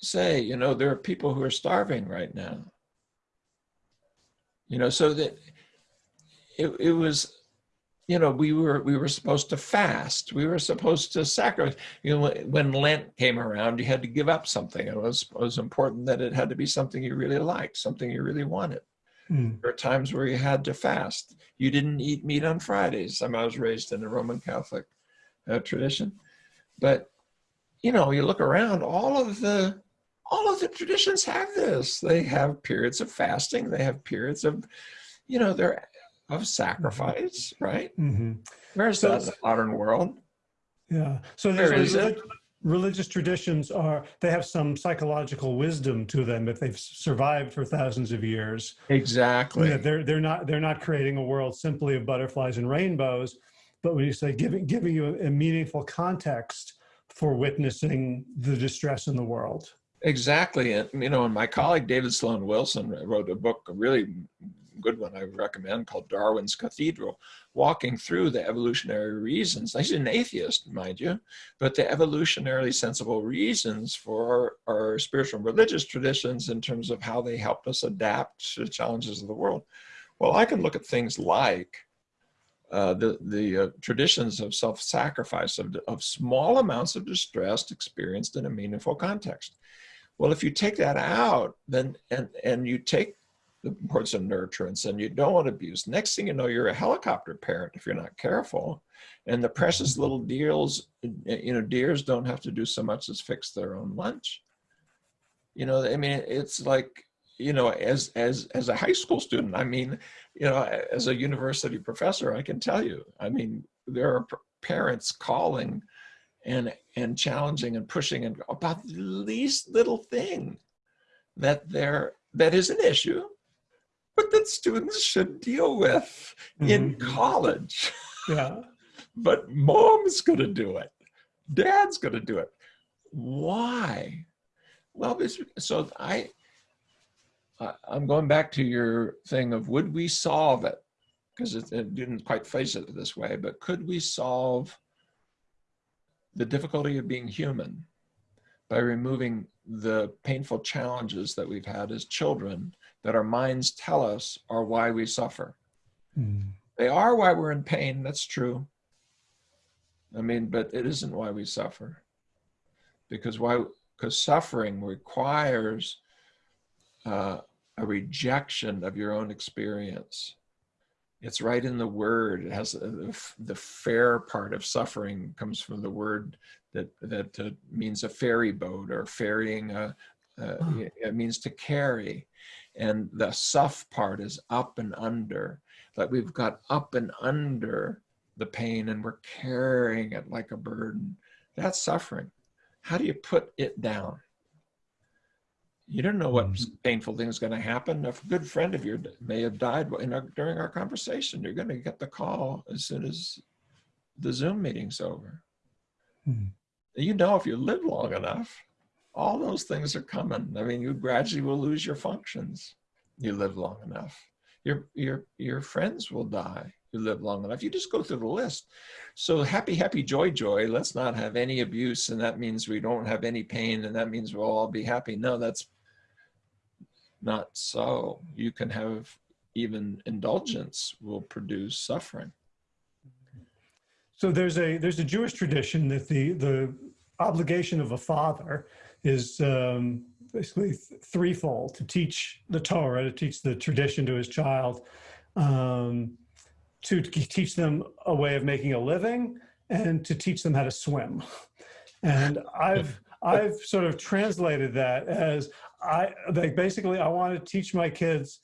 say, you know, there are people who are starving right now. You know, so that it, it was, you know, we were we were supposed to fast. We were supposed to sacrifice. You know, when Lent came around, you had to give up something. It was it was important that it had to be something you really liked, something you really wanted. Mm. There are times where you had to fast. You didn't eat meat on Fridays. I, mean, I was raised in a Roman Catholic uh, tradition, but you know, you look around, all of the all of the traditions have this. They have periods of fasting. They have periods of, you know, they're of sacrifice, right? Mm-hmm. Where's so, that in the modern world? Yeah. So there's Where religious traditions are they have some psychological wisdom to them if they've survived for thousands of years. Exactly. Yeah, they're they're not they're not creating a world simply of butterflies and rainbows but when you say giving giving you a, a meaningful context for witnessing the distress in the world. Exactly and you know and my colleague david sloan wilson wrote a book a really good one I recommend called Darwin's Cathedral, walking through the evolutionary reasons. He's an atheist, mind you, but the evolutionarily sensible reasons for our, our spiritual and religious traditions in terms of how they helped us adapt to the challenges of the world. Well, I can look at things like uh, the, the uh, traditions of self-sacrifice, of, of small amounts of distress experienced in a meaningful context. Well, if you take that out, then and and you take the importance of nurturance and you don't want abuse. Next thing you know, you're a helicopter parent if you're not careful. And the precious little deers, you know, deers don't have to do so much as fix their own lunch. You know, I mean, it's like, you know, as as as a high school student, I mean, you know, as a university professor, I can tell you, I mean, there are parents calling and and challenging and pushing and about the least little thing that they're that is an issue but that students should deal with mm-hmm. in college. Yeah. but mom's going to do it. Dad's going to do it. Why? Well, so I, I'm going back to your thing of would we solve it? Because it, it didn't quite phrase it this way, but could we solve the difficulty of being human by removing the painful challenges that we've had as children that our minds tell us are why we suffer. Mm. They are why we're in pain, that's true. I mean, but it isn't why we suffer. Because why? Because suffering requires uh, a rejection of your own experience. It's right in the word. It has the, the fair part of suffering comes from the word that that uh, means a ferry boat or ferrying a, uh, it means to carry. And the suff part is up and under that we've got up and under the pain and we're carrying it like a burden. That's suffering. How do you put it down? You don't know what mm-hmm. painful thing is going to happen. A good friend of yours may have died our, during our conversation. You're going to get the call as soon as the zoom meeting's over. Hmm. You know if you live long enough all those things are coming. I mean, you gradually will lose your functions. You live long enough. Your, your, your friends will die. You live long enough. You just go through the list. So happy, happy, joy, joy. Let's not have any abuse. And that means we don't have any pain. And that means we'll all be happy. No, that's not so. You can have even indulgence will produce suffering. So there's a there's a Jewish tradition that the the obligation of a father is um, basically threefold to teach the Torah, to teach the tradition to his child, um, to teach them a way of making a living, and to teach them how to swim. And I've I've sort of translated that as I, like basically I want to teach my kids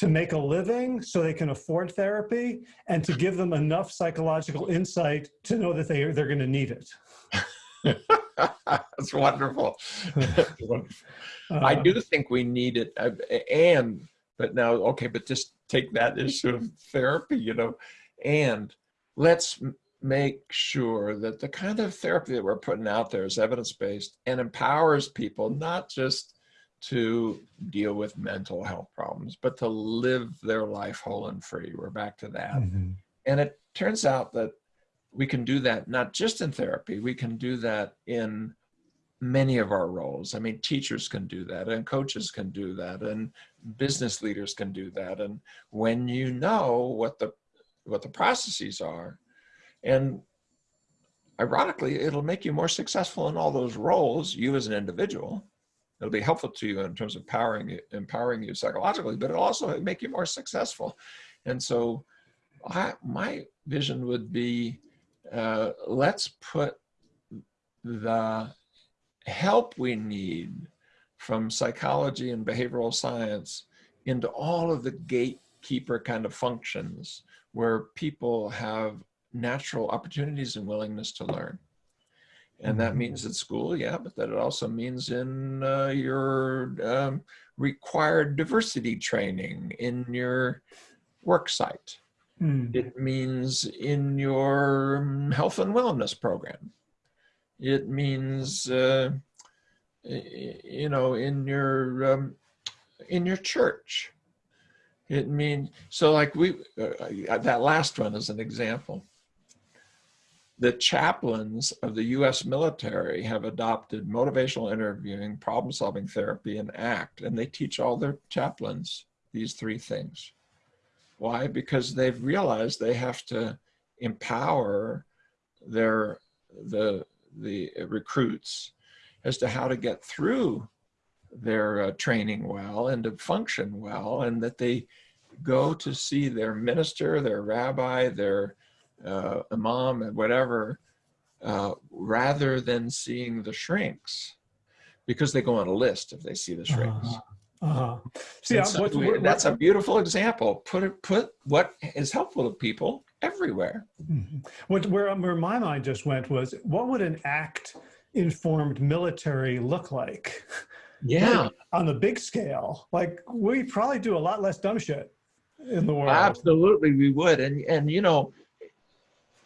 to make a living so they can afford therapy and to give them enough psychological insight to know that they, they're going to need it. That's wonderful. I do think we need it, uh, and but now okay, but just take that issue of therapy, you know, and let's make sure that the kind of therapy that we're putting out there is evidence based and empowers people not just to deal with mental health problems, but to live their life whole and free. We're back to that. mhm. And it turns out that we can do that not just in therapy, we can do that in many of our roles. I mean, teachers can do that, and coaches can do that, and business leaders can do that. And when you know what the what the processes are, and ironically, it'll make you more successful in all those roles, you as an individual. It'll be helpful to you in terms of empowering you, empowering you psychologically, but it'll also make you more successful. And so I, my vision would be uh, let's put the help we need from psychology and behavioral science into all of the gatekeeper kind of functions where people have natural opportunities and willingness to learn. And that Mhm. means at school, yeah, but that it also means in uh, your um, required diversity training, in your work site, Mm. it means in your um, health and wellness program. It means, uh, you know, in your um, in your church. It means so. Like we, uh, that last one is an example. The chaplains of the U.S. military have adopted motivational interviewing, problem-solving therapy, and ACT, and they teach all their chaplains these three things. Why? Because they've realized they have to empower their the the recruits as to how to get through their uh, training well and to function well, and that they go to see their minister, their rabbi, their uh, imam, and whatever, uh, rather than seeing the shrinks, because they go on a list if they see the shrinks. Uh-huh. Uh-huh. See, so we- what- that's a beautiful example. Put it, put what is helpful to people everywhere. Mhm. What where, where my mind just went was, what would an act informed military look like Yeah, on the big scale? Like we probably do a lot less dumb shit in the world. absolutely, we would. And and you know,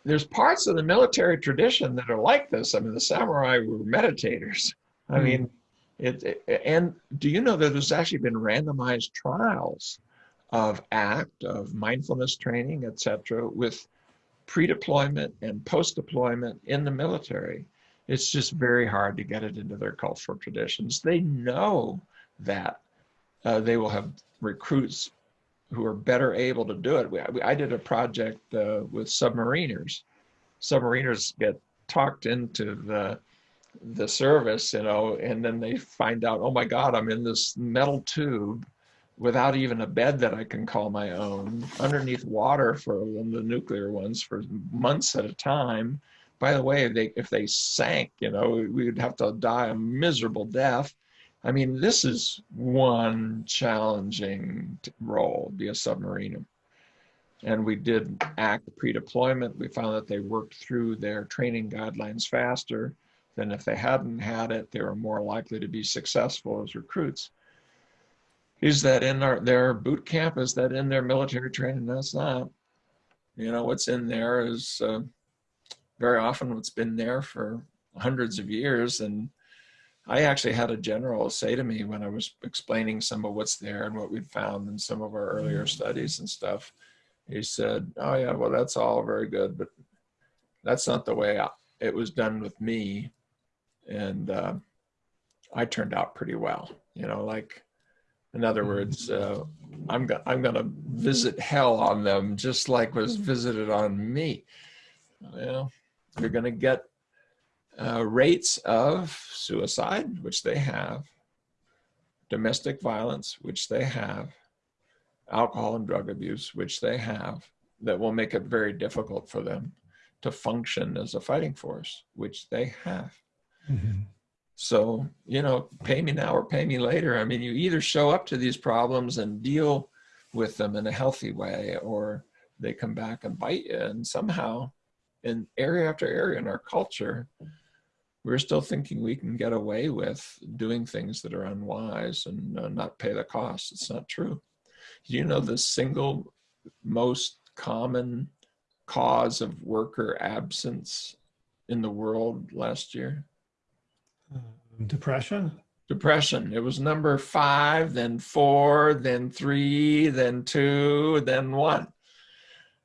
there's parts of the military tradition that are like this. I mean, the samurai were meditators. I Hmm. mean, it, it- and do you know that there's actually been randomized trials of ACT, of mindfulness training, etc., with pre-deployment and post-deployment in the military. It's just very hard to get it into their cultural traditions. They know that uh, they will have recruits who are better able to do it. We, I did a project uh, with submariners. Submariners get talked into the the service, you know, and then they find out, oh my God, I'm in this metal tube without even a bed that I can call my own, underneath water for the nuclear ones for months at a time. By the way, if they if they sank, you know, we would have to die a miserable death. I mean, this is one challenging role, be a submariner. And we did act pre-deployment. We found that they worked through their training guidelines faster than if they hadn't had it. They were more likely to be successful as recruits. Is that in our, their boot camp? Is that in their military training? That's not. You know, what's in there is uh, very often what's been there for hundreds of years. And I actually had a general say to me when I was explaining some of what's there and what we'd found in some of our earlier studies and stuff. He said, "Oh yeah, well that's all very good, but that's not the way I, it was done with me." And uh, I turned out pretty well. You know, like in other words, uh, I'm go- I'm going to visit hell on them just like was visited on me. Well, you're going to get uh, rates of suicide, which they have, domestic violence, which they have, alcohol and drug abuse, which they have, that will make it very difficult for them to function as a fighting force, which they have. Mhm. So, you know, pay me now or pay me later. I mean, you either show up to these problems and deal with them in a healthy way, or they come back and bite you. And somehow, in area after area in our culture, we're still thinking we can get away with doing things that are unwise and uh, not pay the cost. It's not true. Do you know the single most common cause of worker absence in the world last year? Um, depression? Depression. It was number five, then four, then three, then two, then one.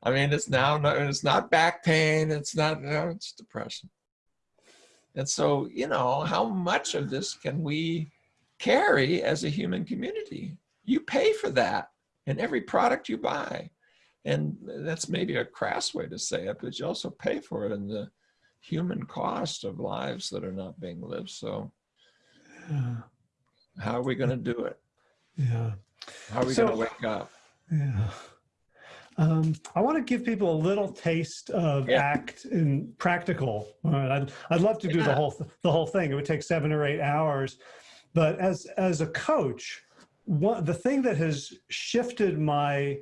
I mean, it's now, not, it's not back pain. It's not, no, it's depression. And so, you know, how much of this can we carry as a human community? You pay for that in every product you buy. And that's maybe a crass way to say it, but you also pay for it in the human cost of lives that are not being lived. So yeah. how are we going to do it? Yeah. How are we so, going to wake up? Yeah. Um, I want to give people a little taste of yeah. ACT in practical. I'd, I'd love to do yeah. the whole the whole thing. It would take seven or eight hours, but as as a coach, what the thing that has shifted my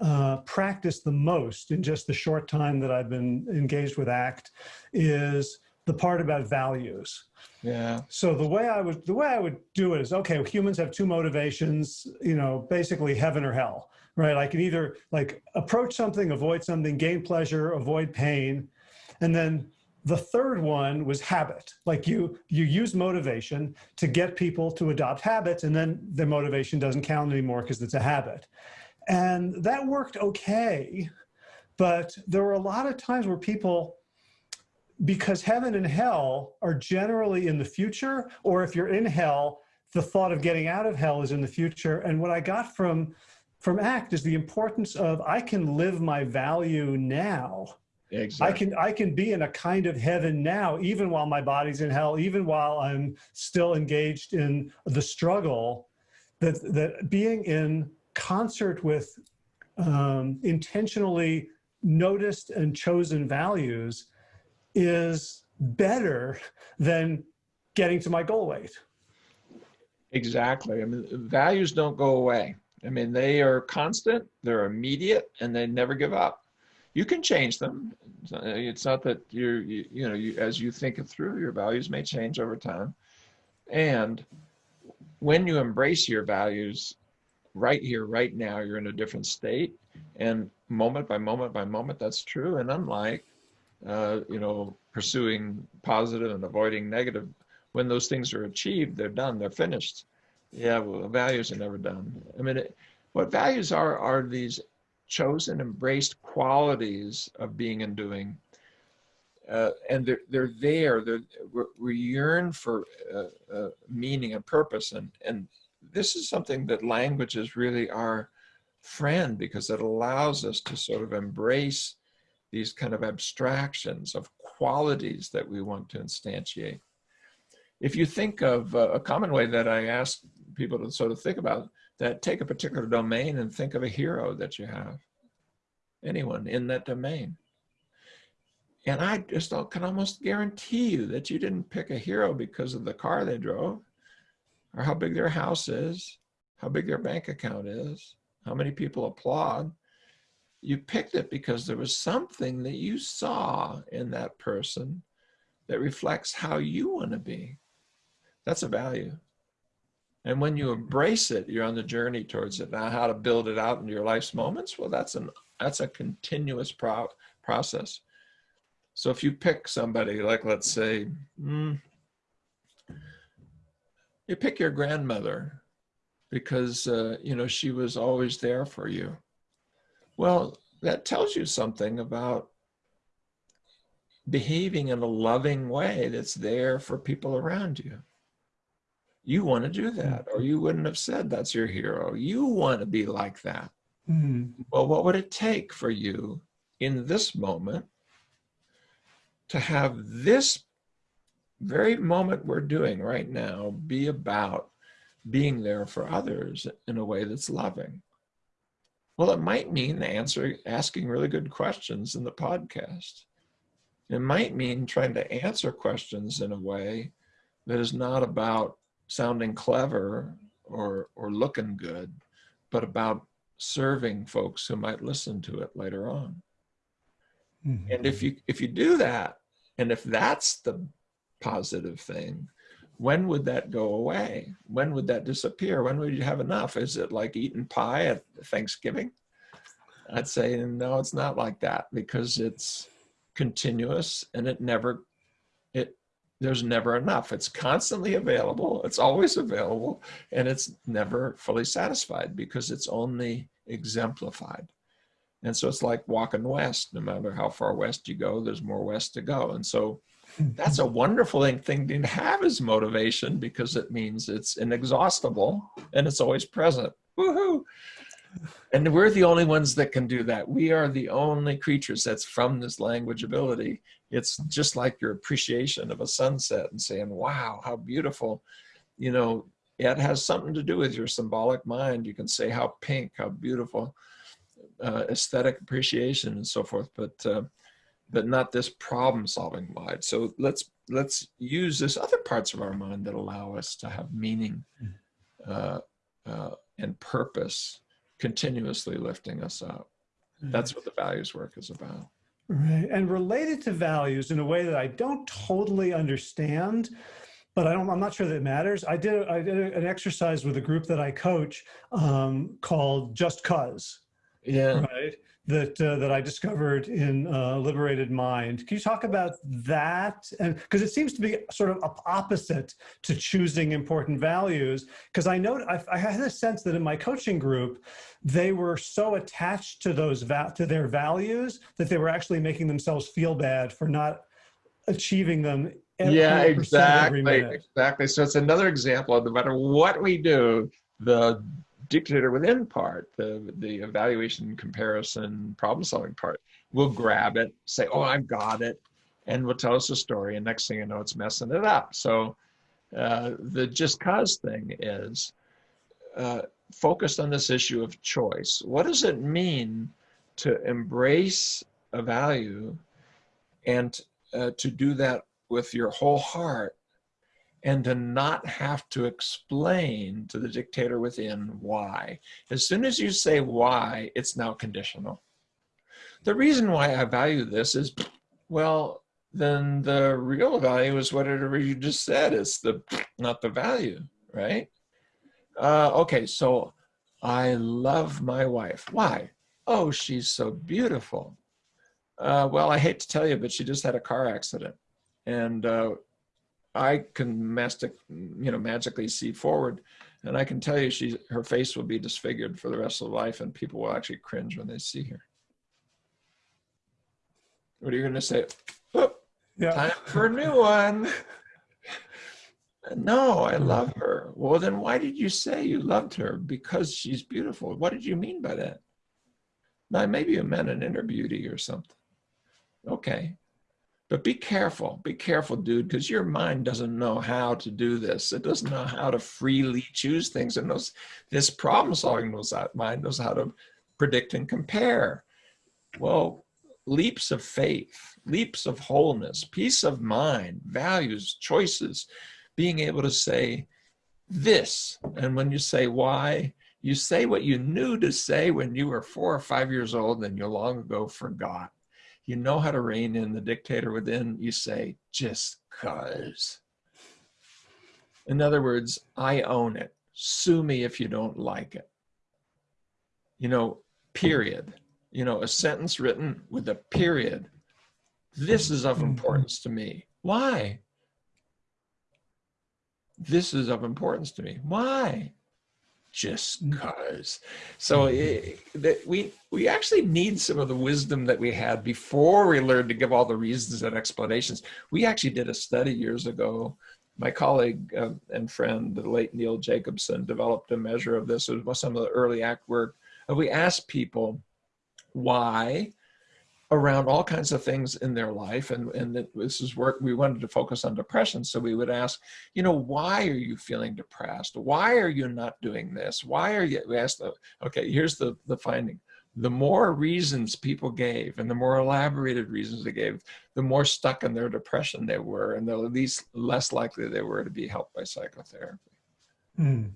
uh, practice the most in just the short time that I've been engaged with ACT is the part about values. Yeah. So the way I would the way I would do it is okay. Humans have two motivations. You know, basically heaven or hell right? I can either like approach something, avoid something, gain pleasure, avoid pain. And then the third one was habit. Like you, you use motivation to get people to adopt habits and then the motivation doesn't count anymore because it's a habit. And that worked okay. But there were a lot of times where people, because heaven and hell are generally in the future, or if you're in hell, the thought of getting out of hell is in the future. And what I got from from ACT is the importance of I can live my value now. Exactly. I can I can be in a kind of heaven now, even while my body's in hell, even while I'm still engaged in the struggle. That that being in concert with um, intentionally noticed and chosen values is better than getting to my goal weight. Exactly. I mean, values don't go away. I mean, they are constant, they're immediate, and they never give up. You can change them. It's not that you're, you, you know, you, as you think it through, your values may change over time. And when you embrace your values right here, right now, you're in a different state. And moment by moment by moment, that's true. And unlike, uh, you know, pursuing positive and avoiding negative, when those things are achieved, they're done, they're finished. Yeah, well, values are never done. I mean, it, what values are are these chosen, embraced qualities of being and doing, uh, and they're they're there. They're, we yearn for uh, uh, meaning and purpose, and and this is something that language is really our friend because it allows us to sort of embrace these kind of abstractions of qualities that we want to instantiate. If you think of uh, a common way that I ask people to sort of think about that take a particular domain and think of a hero that you have. Anyone in that domain. And i just can almost guarantee you that you didn't pick a hero because of the car they drove or how big their house is how big their bank account is how many people applaud. You picked it because there was something that you saw in that person that reflects how you want to be. That's a value and when you embrace it, you're on the journey towards it. Now, how to build it out into your life's moments? Well, that's an that's a continuous pro process. So if you pick somebody, like let's say, mm, you pick your grandmother because uh, you know she was always there for you. Well, that tells you something about behaving in a loving way that's there for people around you you want to do that or you wouldn't have said that's your hero. You want to be like that. Mm-hmm. well what would it take for you in this moment to have this very moment we're doing right now be about being there for others in a way that's loving? Well it might mean answer asking really good questions in the podcast. It might mean trying to answer questions in a way that is not about sounding clever or, or looking good, but about serving folks who might listen to it later on. Mhm. And if you if you do that, and if that's the positive thing, when would that go away? When would that disappear? When would you have enough? Is it like eating pie at Thanksgiving? I'd say no, it's not like that because it's continuous and it never it there's never enough. It's constantly available. It's always available and it's never fully satisfied because it's only exemplified. And so it's like walking west. No matter how far west you go, there's more west to go. And so that's a wonderful thing, thing to have as motivation because it means it's inexhaustible and it's always present. Woohoo! And we're the only ones that can do that. We are the only creatures that's from this language ability. It's just like your appreciation of a sunset and saying, wow, how beautiful. You know, it has something to do with your symbolic mind. You can say how pink, how beautiful, uh, aesthetic appreciation and so forth, but uh, but not this problem solving mind. So let's let's use this other parts of our mind that allow us to have meaning uh, uh, and purpose continuously lifting us up. That's what the values work is about. Right. And related to values in a way that I don't totally understand, but I don't, I'm not sure that it matters. I did, I did an exercise with a group that I coach um, called Just Cause, Yeah. right? That, uh, that I discovered in uh, Liberated Mind. Can you talk about that? And because it seems to be sort of opposite to choosing important values. Because I know I, I had a sense that in my coaching group, they were so attached to those to their values that they were actually making themselves feel bad for not achieving them. Yeah, 100% every exactly. Exactly. So it's another example of no matter what we do, the dictator within part, the, the evaluation, comparison, problem solving part, will grab it, say, oh, I've got it, and will tell us a story. And next thing you know, it's messing it up. So uh, the just cause thing is uh, focused on this issue of choice. What does it mean to embrace a value and uh, to do that with your whole heart and to not have to explain to the dictator within why. As soon as you say why, it's now conditional. The reason why I value this is, well, then the real value is whatever you just said. It's the not the value, right? Uh, okay, so I love my wife. Why? Oh, she's so beautiful. Uh, well, I hate to tell you, but she just had a car accident, and uh, I can mastic, you know, magically see forward, and I can tell you, she her face will be disfigured for the rest of life, and people will actually cringe when they see her. What are you going to say? Oh, Yeah. time for a new one. No, I love her. Well, then why did you say you loved her? Because she's beautiful. What did you mean by that? Now, maybe you meant an inner beauty or something. Okay. But be careful. Be careful, dude, because your mind doesn't know how to do this. It doesn't know how to freely choose things. And knows this problem solving knows that mind knows how to predict and compare. Well, leaps of faith, leaps of wholeness, peace of mind, values, choices, being able to say this. And when you say why, you say what you knew to say when you were four or five years old and you long ago forgot. You know how to rein in the dictator within. You say, just cause. In other words, I own it. Sue me if you don't like it. You know, period. You know, a sentence written with a period. This is of mm-hmm. importance to me. Why? This is of importance to me. Why? Just cause. So it, that we we actually need some of the wisdom that we had before we learned to give all the reasons and explanations. We actually did a study years ago. My colleague uh, and friend, the late Neil Jacobson, developed a measure of this. It was some of the early ACT work. And we asked people why around all kinds of things in their life. And, and this is work, we wanted to focus on depression. So we would ask, you know, why are you feeling depressed? Why are you not doing this? Why are you, we asked, the, okay, here's the, the finding. the more reasons people gave and the more elaborated reasons they gave, the more stuck in their depression they were and the least less likely they were to be helped by psychotherapy. Mm.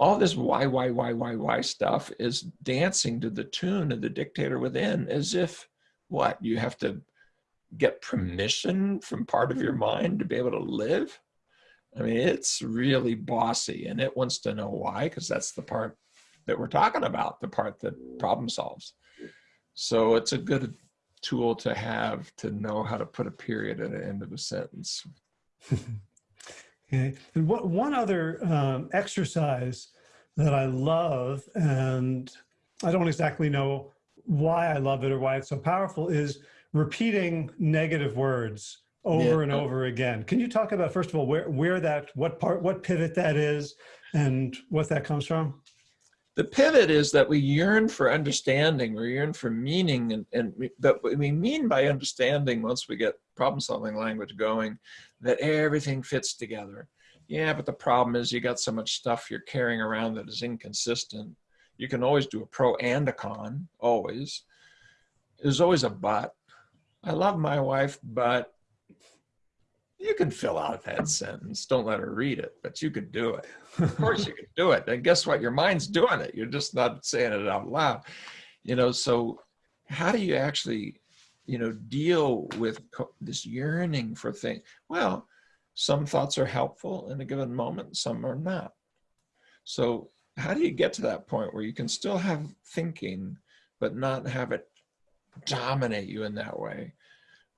All this why, why, why, why, why stuff is dancing to the tune of the dictator within as if what you have to get permission from part of your mind to be able to live. I mean, it's really bossy and it wants to know why, because that's the part that we're talking about, the part that problem solves. So it's a good tool to have to know how to put a period at the end of a sentence. okay. And what, one other um, exercise that I love, and I don't exactly know why I love it or why it's so powerful, is repeating negative words over yeah. and over again. Can you talk about, first of all, where, where that, what part, what pivot that is and what that comes from? The pivot is that we yearn for understanding, we yearn for meaning, and, and but we mean by understanding, once we get problem solving language going, that everything fits together. Yeah, but the problem is you got so much stuff you're carrying around that is inconsistent. You can always do a pro and a con, always. There's always a but. I love my wife, but you can fill out that sentence. Don't let her read it, but you could do it. Of course you could do it. And guess what? Your mind's doing it. You're just not saying it out loud. You know, so how do you actually, you know, deal with this yearning for things? Well, some thoughts are helpful in a given moment, some are not. So how do you get to that point where you can still have thinking, but not have it dominate you in that way?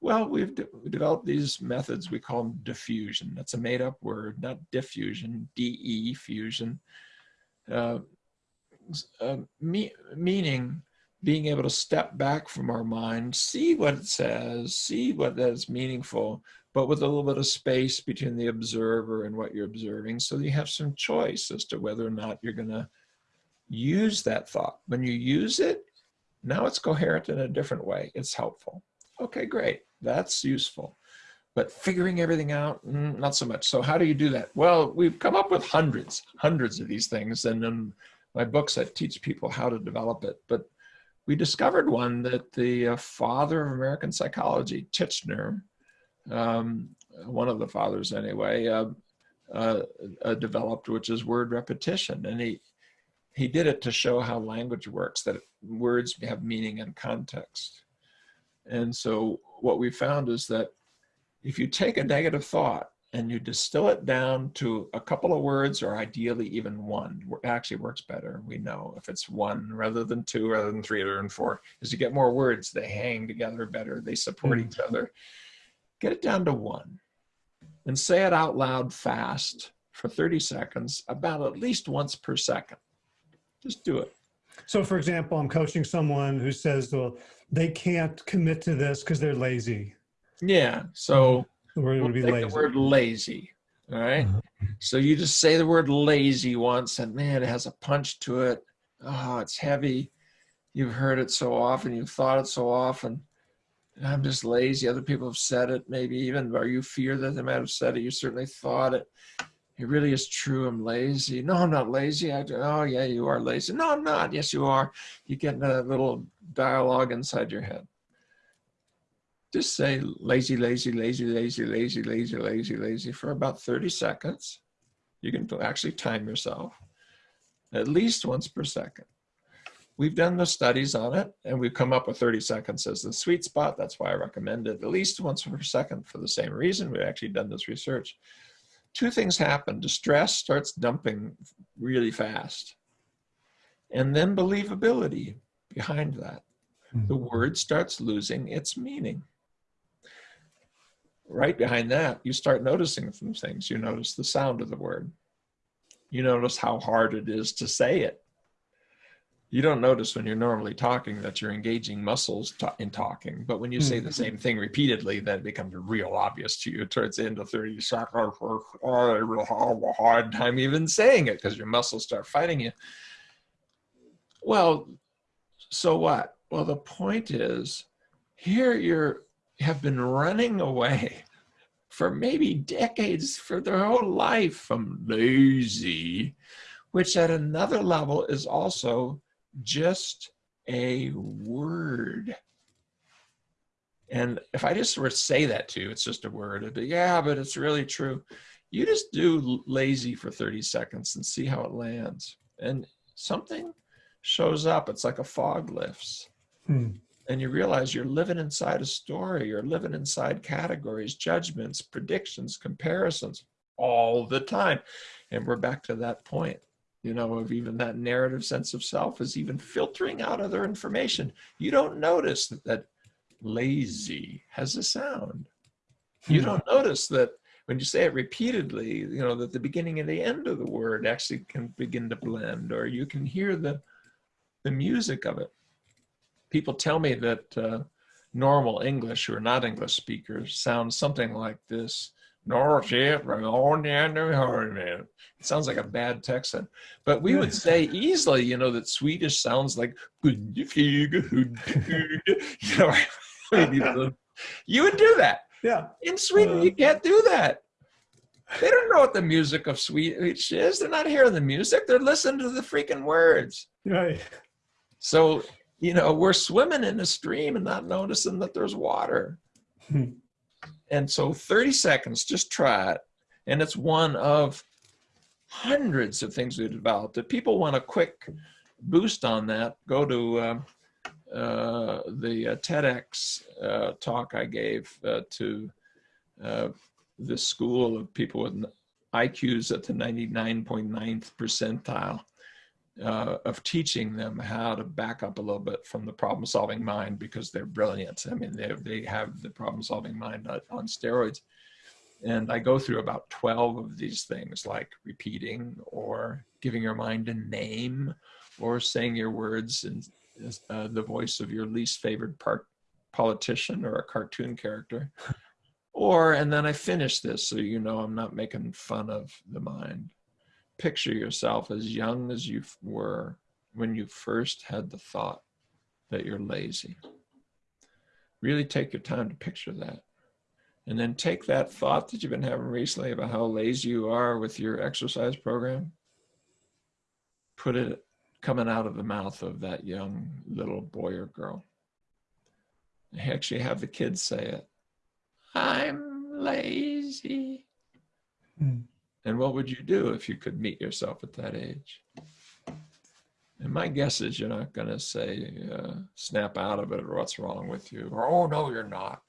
Well, we've de developed these methods, we call them defusion. That's a made up word, not diffusion, D-E, fusion. Uh, uh, me meaning being able to step back from our mind, see what it says, see what that is meaningful, but with a little bit of space between the observer and what you're observing. So you have some choice as to whether or not you're gonna use that thought. When you use it, now it's coherent in a different way. It's helpful. Okay, great. That's useful. But figuring everything out, mm, not so much. So how do you do that? Well, we've come up with hundreds, hundreds of these things. And in my books, I teach people how to develop it. But we discovered one that the uh, father of American psychology, Titchener, um, one of the fathers anyway, uh, uh, uh, developed, which is word repetition. And he, he did it to show how language works, that words have meaning and context. And so what we found is that if you take a negative thought and you distill it down to a couple of words or ideally even one, it actually works better. We know if it's one rather than two, rather than three, rather than four, is you get more words, they hang together better, they support mm. each other. Get it down to one and say it out loud fast for 30 seconds, about at least once per second. Just do it. So for example, I'm coaching someone who says, well, they can't commit to this because they're lazy. Yeah. So the word would be lazy. The word lazy. All right? uh -huh. So you just say the word lazy once and man, it has a punch to it. Oh, it's heavy. You've heard it so often. You've thought it so often. I'm just lazy. Other people have said it, maybe even, or you fear that they might have said it. You certainly thought it it really is true. I'm lazy. No, I'm not lazy. I do. Oh, yeah, you are lazy. No, I'm not. Yes, you are. You get a little dialogue inside your head. Just say lazy, lazy, lazy, lazy, lazy, lazy, lazy, lazy for about 30 seconds. You can actually time yourself at least once per second. We've done the studies on it and we've come up with 30 seconds as the sweet spot. That's why I recommend it at least once per second for the same reason. We've actually done this research two things happen. Distress starts dumping really fast. And then believability behind that. The hmm. word starts losing its meaning. Right behind that, you start noticing some things. You notice the sound of the word. You notice how hard it is to say it you don't notice when you're normally talking that you're engaging muscles in talking. But when you say the mm-hmm. same thing repeatedly, then it becomes real obvious to you towards the end of 30 seconds. I will have a hard time even saying it because your muscles start fighting you. Well, so what? Well, the point is here you're have been running away for maybe decades for their whole life from lazy, which at another level is also just a word. And if I just were to say that to you, it's just a word. It'd be, yeah, but it's really true. You just do lazy for 30 seconds and see how it lands. And something shows up. It's like a fog lifts. Hmm. And you realize you're living inside a story. You're living inside categories, judgments, predictions, comparisons all the time. And we're back to that point, you know, of even that narrative sense of self is even filtering out other information. You don't notice that, that lazy has a sound. You Hmm. don't notice that when you say it repeatedly, you know, that the beginning and the end of the word actually can begin to blend, or you can hear the, the music of it. People tell me that uh, normal English, who are not English speakers, sound something like this. It sounds like a bad Texan, but we would say easily, you know, that Swedish sounds like, you know, you would do that. Yeah. In Sweden, Uh, you can't do that. They don't know what the music of Swedish is. They're not hearing the music. They're listening to the freaking words. Right. So, you know, we're swimming in a stream and not noticing that there's water. And so 30 seconds, just try it. And it's one of hundreds of things we've developed. If people want a quick boost on that, go to um, uh, the uh, TEDx uh, talk I gave uh, to uh, this school of people with IQs at the 99.9th percentile uh, of teaching them how to back up a little bit from the problem solving mind because they're brilliant. I mean, they, they have the problem solving mind on, steroids. And I go through about 12 of these things like repeating or giving your mind a name or saying your words in uh, the voice of your least favorite part politician or a cartoon character. Or, and then I finish this so you know I'm not making fun of the mind picture yourself as young as you were when you first had the thought that you're lazy. Really take your time to picture that. And then take that thought that you've been having recently about how lazy you are with your exercise program, put it coming out of the mouth of that young little boy or girl. Actually have the kids say it. I'm lazy. Hmm. And what would you do if you could meet yourself at that age? And my guess is you're not going to say, uh, snap out of it or what's wrong with you or, oh, no, you're not.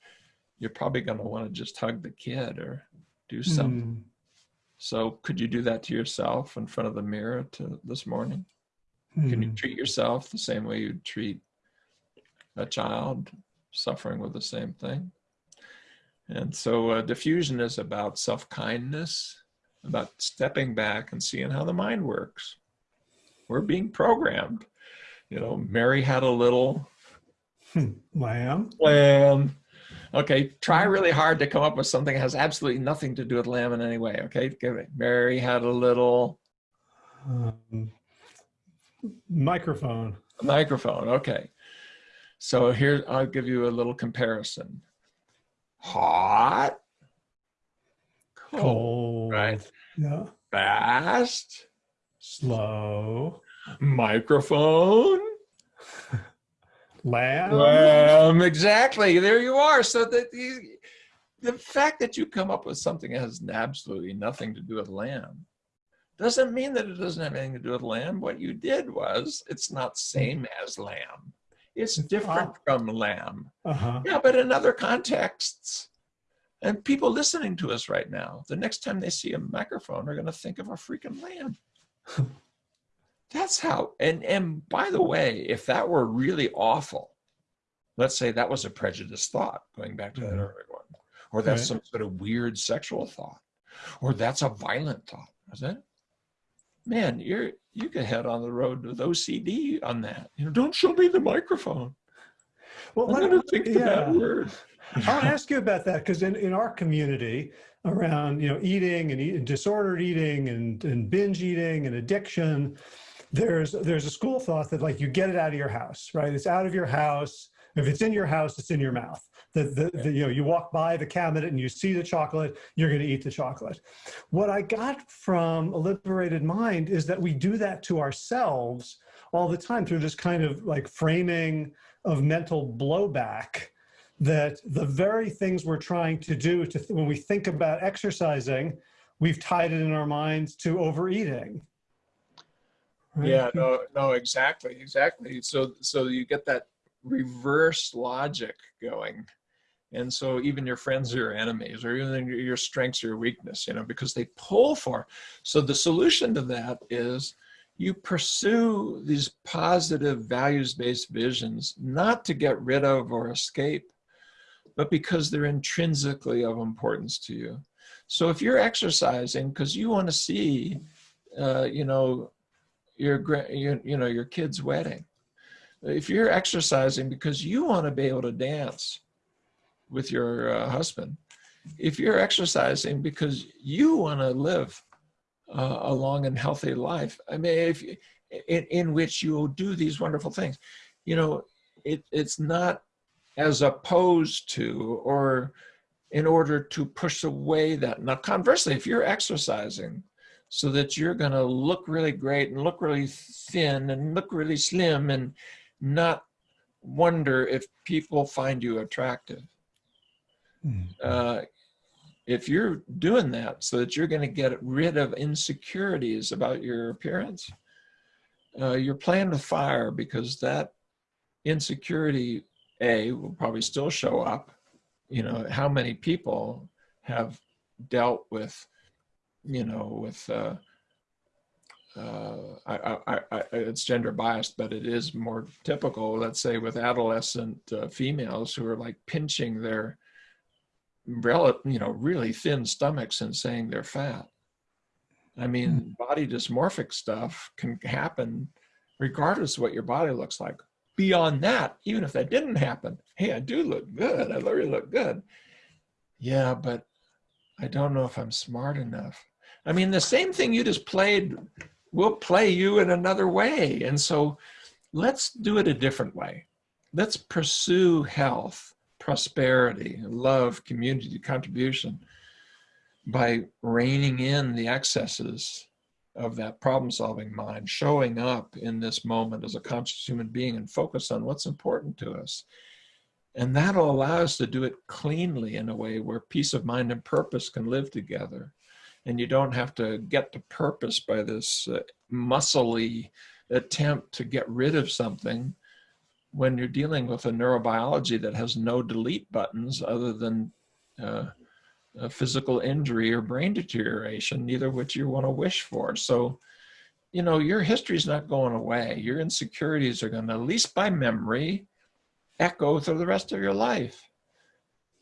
You're probably going to want to just hug the kid or do something. Hmm. So could you do that to yourself in front of the mirror to this morning? Can you Hmm. treat yourself the same way you'd treat a child suffering with the same thing? And so uh, defusion is about self-kindness, about stepping back and seeing how the mind works. We're being programmed. You know, Mary had a little Hmm. Lamb. lamb. Okay, try really hard to come up with something that has absolutely nothing to do with lamb in any way. Okay, give it. Mary had a little Um, microphone. microphone. Okay, so here I'll give you a little comparison. Hot, cold, right. Yeah. fast, Slow. microphone. Lamb. Um, exactly. There you are. So that the, the fact that you come up with something that has absolutely nothing to do with lamb doesn't mean that it doesn't have anything to do with lamb. What you did was it's not same as lamb. It's different from lamb. Uh-huh. Yeah, but in other contexts. And people listening to us right now, the next time they see a microphone, are going to think of a freaking lamb. That's how. And and by the way, if that were really awful, let's say that was a prejudiced thought, going back to that Mhm. earlier one, or that's Right. some sort of weird sexual thought, or that's a violent thought. is it? Man, you're you could head on the road with OCD on that. You know, don't show me the microphone. Well, I'm let- going to think the bad yeah. word. I want to ask you about that because in, in our community around you know eating and, eat, disordered eating and, and binge eating and addiction, there's there's a school thought that like you get it out of your house, right? It's out of your house. If it's in your house, it's in your mouth. that the, the, you know you walk by the cabinet and you see the chocolate you're going to eat the chocolate what i got from a liberated mind is that we do that to ourselves all the time through this kind of like framing of mental blowback that the very things we're trying to do to when we think about exercising we've tied it in our minds to overeating. Right? yeah no no exactly exactly. So so you get that reverse logic going. And so even your friends are your enemies or even your strengths or your weakness you know because they pull for so the solution to that is you pursue these positive values-based visions not to get rid of or escape but because they're intrinsically of importance to you. So if you're exercising because you want to see uh, you know your, your you know your kid's wedding if you're exercising because you want to be able to dance with your uh, husband, if you're exercising because you want to live uh, a long and healthy life, I mean, if in, in which you'll do these wonderful things, you know, it, it's not as opposed to or in order to push away that. Now, conversely, if you're exercising so that you're going to look really great and look really thin and look really slim and not wonder if people find you attractive. Mm-hmm. Uh, if you're doing that so that you're going to get rid of insecurities about your appearance, uh, you're playing with fire because that insecurity, A, will probably still show up. You know, how many people have dealt with, you know, with uh, uh, I, I, I, it's gender biased, but it is more typical, let's say with adolescent uh, females who are like pinching their, you know, really thin stomachs and saying they're fat. I mean, mm. body dysmorphic stuff can happen regardless of what your body looks like. Beyond that, even if that didn't happen, hey, I do look good. I really look good. Yeah, but I don't know if I'm smart enough. I mean, the same thing you just played will play you in another way. And so let's do it a different way. Let's pursue health, prosperity, love, community, contribution by reining in the excesses of that problem solving mind, showing up in this moment as a conscious human being and focus on what's important to us. And that'll allow us to do it cleanly in a way where peace of mind and purpose can live together and you don't have to get to purpose by this uh, muscly attempt to get rid of something when you're dealing with a neurobiology that has no delete buttons other than uh, physical injury or brain deterioration, neither which you want to wish for. So, you know, your history is not going away. Your insecurities are going to, at least by memory, echo through the rest of your life.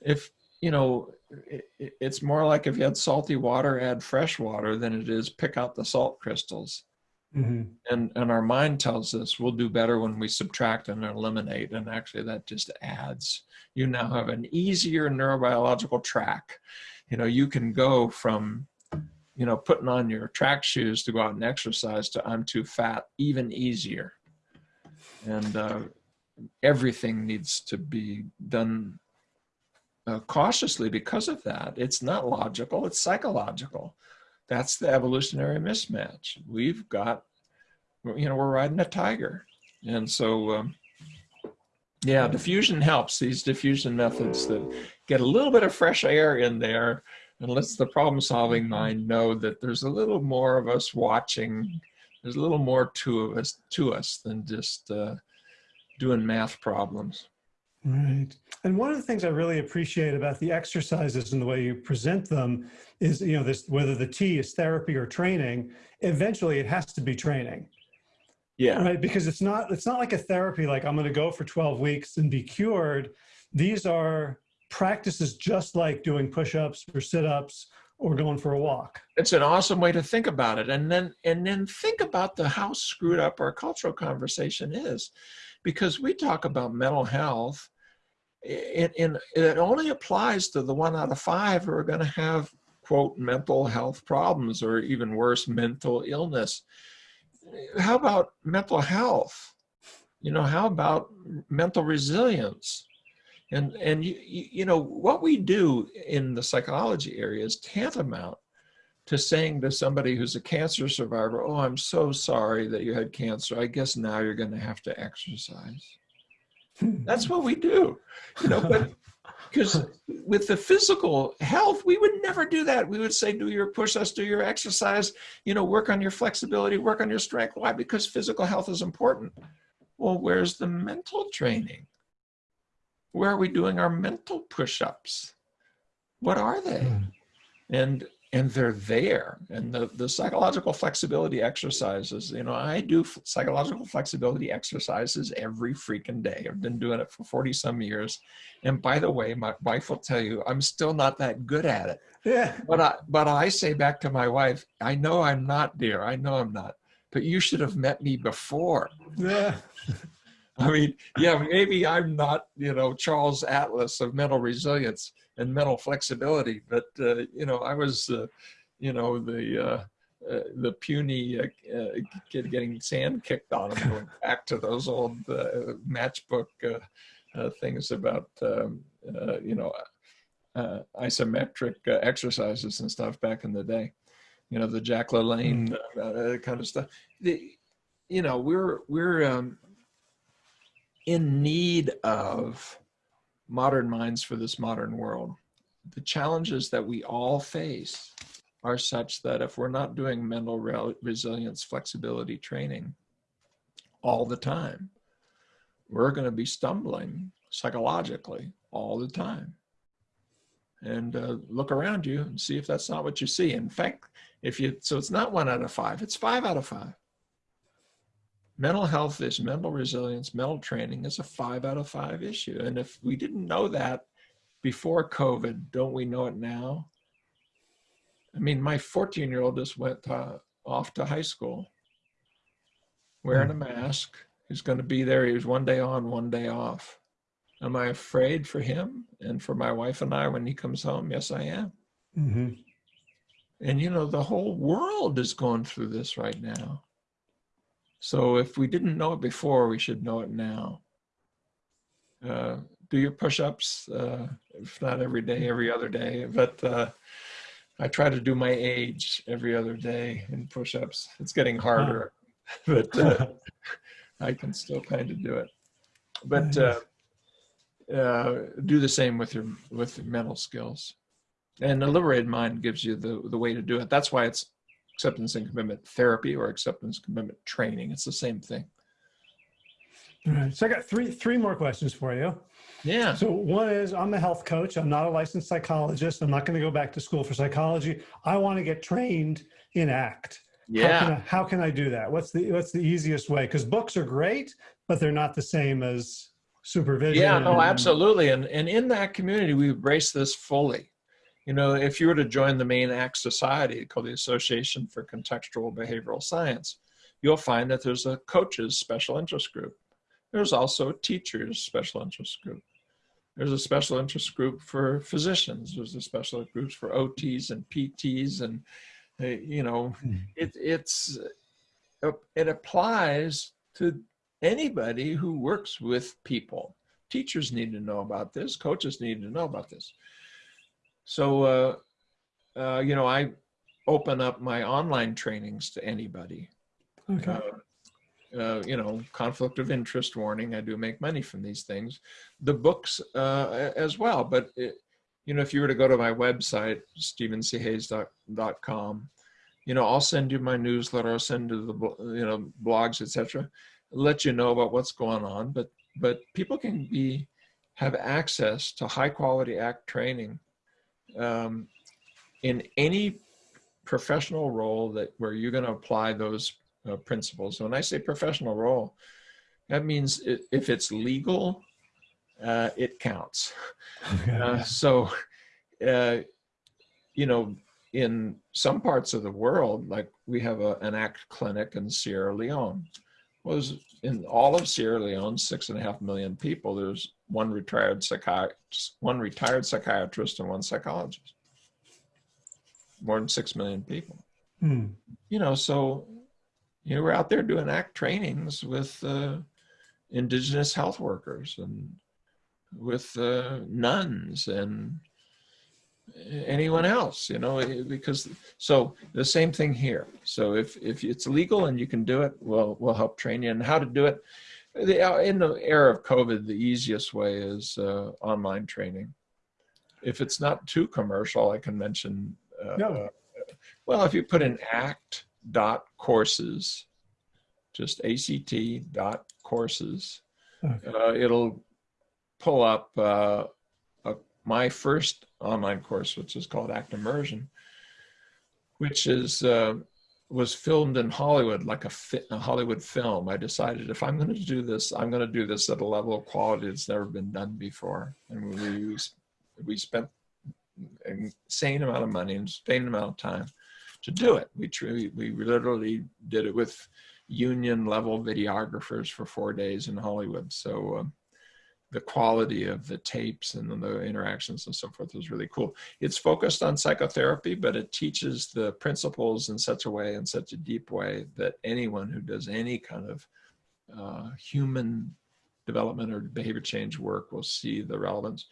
If, you know, it, it's more like if you had salty water, add fresh water than it is pick out the salt crystals. Mm-hmm. And, and our mind tells us we'll do better when we subtract and eliminate. And actually that just adds. You now have an easier neurobiological track. You know, you can go from, you know, putting on your track shoes to go out and exercise to I'm too fat, even easier. And uh, everything needs to be done uh, cautiously because of that. It's not logical, it's psychological. That's the evolutionary mismatch. We've got, you know, we're riding a tiger. And so, um, yeah, defusion helps. These defusion methods that get a little bit of fresh air in there and lets the problem solving mind know that there's a little more of us watching. There's a little more to us, to us than just uh, doing math problems. Right. And one of the things I really appreciate about the exercises and the way you present them is, you know, this whether the T is therapy or training, eventually it has to be training. Yeah. Right. Because it's not it's not like a therapy like I'm going to go for 12 weeks and be cured. These are practices just like doing push-ups or sit-ups or going for a walk. It's an awesome way to think about it. And then and then think about the how screwed up our cultural conversation is because we talk about mental health and, and it only applies to the one out of five who are going to have quote mental health problems or even worse mental illness. How about mental health? You know how about mental resilience? And, and you, you, know, what we do in the psychology area is tantamount to saying to somebody who's a cancer survivor, oh, I'm so sorry that you had cancer. I guess now you're going to have to exercise. That's what we do, you know, but because with the physical health, we would never do that. We would say, do your push-ups, do your exercise, you know, work on your flexibility, work on your strength. Why? Because physical health is important. Well, where's the mental training? Where are we doing our mental push-ups? What are they? Hmm. And and they're there. And the, the psychological flexibility exercises, you know, I do psychological flexibility exercises every freaking day. I've been doing it for 40 some years. And by the way, my wife will tell you, I'm still not that good at it. Yeah. But I, but I say back to my wife, I know I'm not, dear. I know I'm not. But you should have met me before. Yeah. I mean, yeah, maybe I'm not, you know, Charles Atlas of mental resilience and mental flexibility, but uh, you know, I was, uh, you know, the uh, uh the puny uh, uh, kid getting sand kicked on him, going back to those old matchbook things about, um, you know, isometric exercises and stuff back in the day. You know, the Jack LaLanne mm. kind of stuff. The, you know, we're we're um, in need of modern minds for this modern world. The challenges that we all face are such that if we're not doing mental re resilience flexibility training all the time, we're going to be stumbling psychologically all the time. And uh, look around you and see if that's not what you see. In fact, if you, so it's not one out of five, it's five out of five mental health is mental resilience, mental training is a five out of five issue. And if we didn't know that before COVID, don't we know it now? I mean, my 14 year old just went to, off to high school wearing a hmm. mask. He's going to be there. He was one day on, one day off. Am I afraid for him and for my wife and I when he comes home? Yes, I am. Mm -hmm. And you know, the whole world is going through this right now. So if we didn't know it before, we should know it now. Uh, do your push-ups, uh, if not every day, every other day. But uh, I try to do my age every other day in push-ups. It's getting harder, but uh, I can still kind of do it. But uh, uh, do the same with your with your mental skills. And the liberated mind gives you the, the way to do it. That's why it's acceptance and commitment therapy or acceptance commitment training. It's the same thing. All right. So I got three three more questions for you. Yeah. So one is I'm a health coach. I'm not a licensed psychologist. I'm not going to go back to school for psychology. I want to get trained in ACT. Yeah. How can I, how can I do that? What's the what's the easiest way? Because books are great, but they're not the same as supervision. Yeah, oh, no, absolutely. And and in that community, we embrace this fully. You know, if you were to join the main ACT society called the Association for Contextual Behavioral Science, you'll find that there's a coaches special interest group. There's also a teachers special interest group. There's a special interest group for physicians. There's a special groups for OTs and PTs and, uh, you know, hmm. it, it's, uh, it applies to anybody who works with people. Teachers need to know about this. Coaches need to know about this. So, uh, uh, you know, I open up my online trainings to anybody. Okay. Uh, uh, you know, conflict of interest warning. I do make money from these things. The books uh, as well. But, it, you know, if you were to go to my website, stevenchayes.com, you know, I'll send you my newsletter. I'll send you the, you know, blogs, etc. Let you know about what's going on. But, but people can be, have access to high quality ACT training um, in any professional role that where you're going to apply those uh, principles. When I say professional role, that means it, if it's legal, uh, it counts. Uh, so, uh, you know, in some parts of the world, like we have a, an ACT clinic in Sierra Leone. Was in all of Sierra Leone, six and a half million people. There's one retired psychiatrist, one retired psychiatrist, and one psychologist. More than six million people. Hmm. You know, so you know we're out there doing ACT trainings with uh, indigenous health workers and with uh, nuns and anyone else, you know, eh, because so the same thing here. So if if it's legal and you can do it, we'll we'll help train you and how to do it. The, uh, in the era of COVID, the easiest way is uh, online training. If it's not too commercial, I can mention. Uh, no. Uh, well, if you put in act dot courses, just act dot courses, okay. Uh, it'll pull up uh, my first online course, which is called Act Immersion, which is uh, was filmed in Hollywood like a, fi a, Hollywood film. I decided if I'm going to do this, I'm going to do this at a level of quality that's never been done before. And we we spent an insane amount of money and insane amount of time to do it. We we literally did it with union level videographers for four days in Hollywood. So. Um, the quality of the tapes and the interactions and so forth is really cool. It's focused on psychotherapy, but it teaches the principles in such a way, in such a deep way that anyone who does any kind of uh, human development or behavior change work will see the relevance.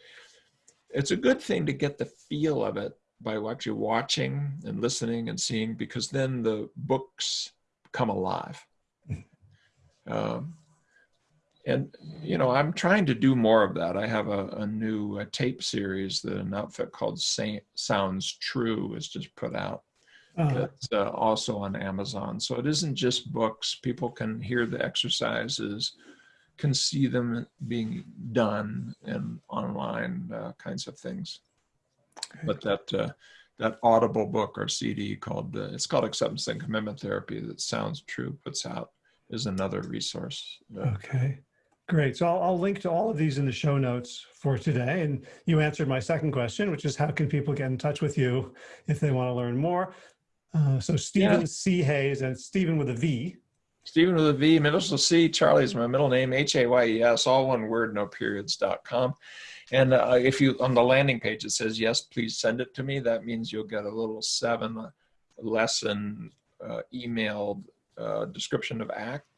It's a good thing to get the feel of it by actually watching and listening and seeing, because then the books come alive. Mm-hmm. Um, and you know i'm trying to do more of that. I have a, a new tape series that an outfit called Saint sounds true has just put out uh-huh. it's uh, also on amazon. So it isn't just books. People can hear the exercises can see them being done and online uh, kinds of things. But that uh, that audible book or cd called uh, it's called acceptance and commitment therapy that sounds true puts out is another resource okay Great. So I'll, I'll, link to all of these in the show notes for today. And you answered my second question, which is how can people get in touch with you if they want to learn more? Uh, so Steven yeah. C. Hayes, and Steven with a V. Steven with a V, middle C, Charlie is my middle name, H-A-Y-E-S, all one word, no periods, dot com. And uh, if you, on the landing page, it says, yes, please send it to me. That means you'll get a little seven lesson uh, emailed uh, description of ACT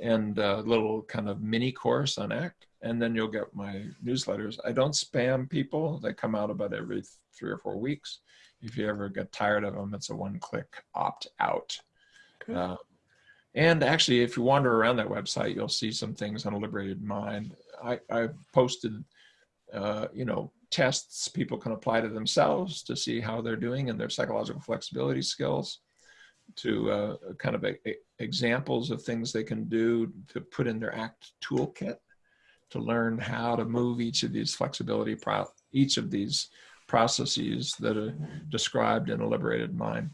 and a little kind of mini course on ACT, and then you'll get my newsletters. I don't spam people. They come out about every three or four weeks. If you ever get tired of them, it's a one-click opt-out. Uh, and actually, if you wander around that website, you'll see some things on a liberated mind. I, I posted, uh, you know, tests people can apply to themselves to see how they're doing in their psychological flexibility skills to uh, kind of a, a examples of things they can do to put in their ACT toolkit to learn how to move each of these flexibility, pro each of these processes that are described in a liberated mind.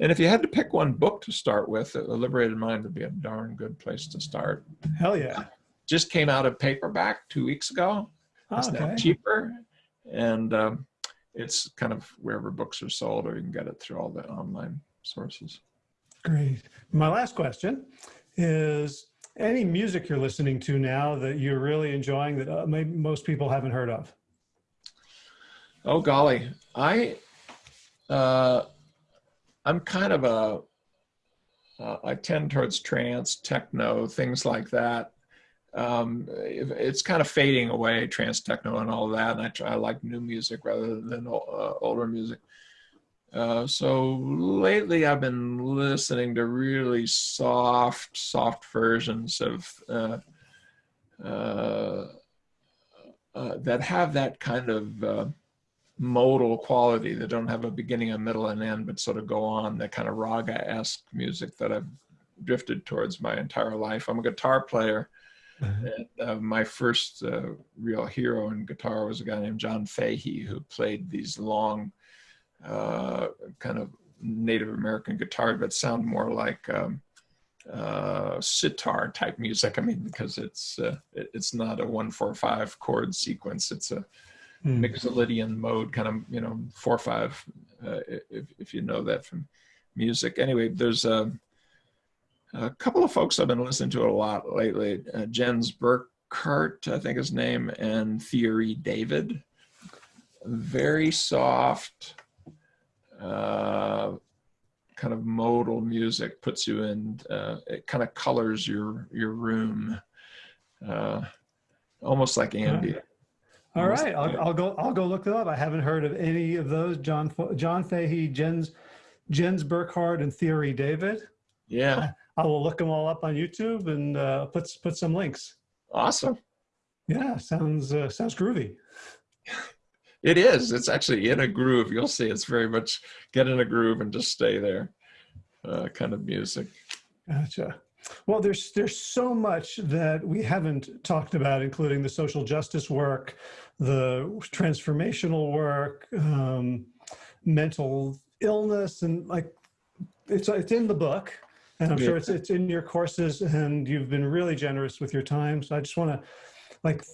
And if you had to pick one book to start with, a liberated mind would be a darn good place to start. Hell yeah. Just came out of paperback two weeks ago. It's okay. now cheaper. And um, it's kind of wherever books are sold or you can get it through all the online sources. Great. My last question is any music you're listening to now that you're really enjoying that uh, maybe most people haven't heard of? Oh golly, I uh, I'm kind of a uh, I tend towards trance, techno, things like that. Um, it's kind of fading away, trance, techno, and all that. And I try I like new music rather than uh, older music. Uh, so lately I've been listening to really soft, soft versions of uh, uh, uh that have that kind of uh, modal quality that don't have a beginning, a middle, and end, but sort of go on, that kind of raga-esque music that I've drifted towards my entire life. I'm a guitar player. Mm-hmm. And, my first real hero in guitar was a guy named John Fahey who played these long uh, kind of Native American guitar, but sound more like um, uh, sitar type music. I mean, because it's uh, it's not a one four five chord sequence. It's a mm. Mixolydian mode, kind of you know four five. Uh, if if you know that from music. Anyway, there's a, a couple of folks I've been listening to a lot lately. Uh, Jens Burkhardt, I think his name, and Thierry David. Very soft uh, kind of modal music puts you in, uh, it kind of colors your, your room, uh, almost like ambient, All right, I'll. I'll go. I'll go look them up. I haven't heard of any of those. John John Fahey, Jens Jens Burkhardt, and Thierry David. Yeah, I will look them all up on YouTube and uh, put put some links. awesome. Yeah, sounds uh, sounds groovy. It is. It's actually in a groove. You'll see. It's very much get in a groove and just stay there. Uh, kind of music. Gotcha. Well, there's there's so much that we haven't talked about, including the social justice work, the transformational work, um, mental illness, and like it's it's in the book, and I'm sure it's it's in your courses, and you've been really generous with your time. So I just want to like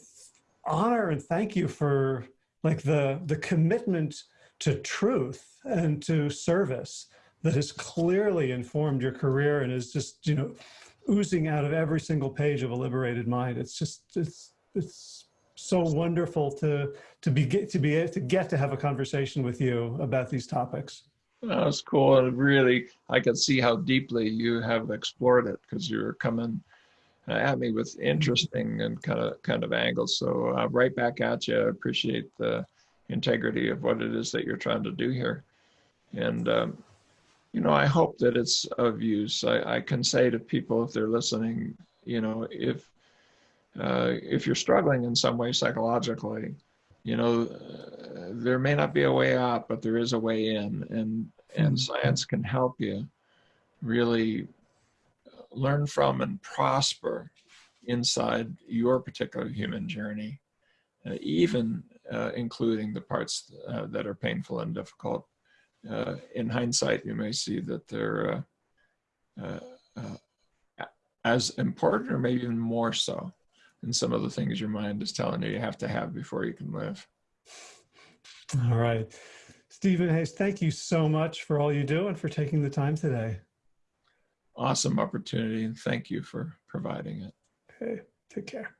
honor and thank you for like the the commitment to truth and to service that has clearly informed your career and is just you know oozing out of every single page of a liberated mind it's just it's it's so wonderful to to be to be able to get to have a conversation with you about these topics That was cool. And really, I can see how deeply you have explored it because you're coming at me with interesting and kind of kind of angles. So uh, right back at you. I appreciate the integrity of what it is that you're trying to do here. And um, you know, I hope that it's of use. I, I can say to people if they're listening, you know, if uh, if you're struggling in some way psychologically, you know, uh, there may not be a way out, but there is a way in, and and science can help you really learn from and prosper inside your particular human journey, uh, even uh, including the parts uh, that are painful and difficult. Uh, in hindsight, you may see that they're uh, uh, as important, or maybe even more so, than some of the things your mind is telling you you have to have before you can live. all right steven hayes thank you so much for all you do and for taking the time today Awesome opportunity, and thank you for providing it. okay take care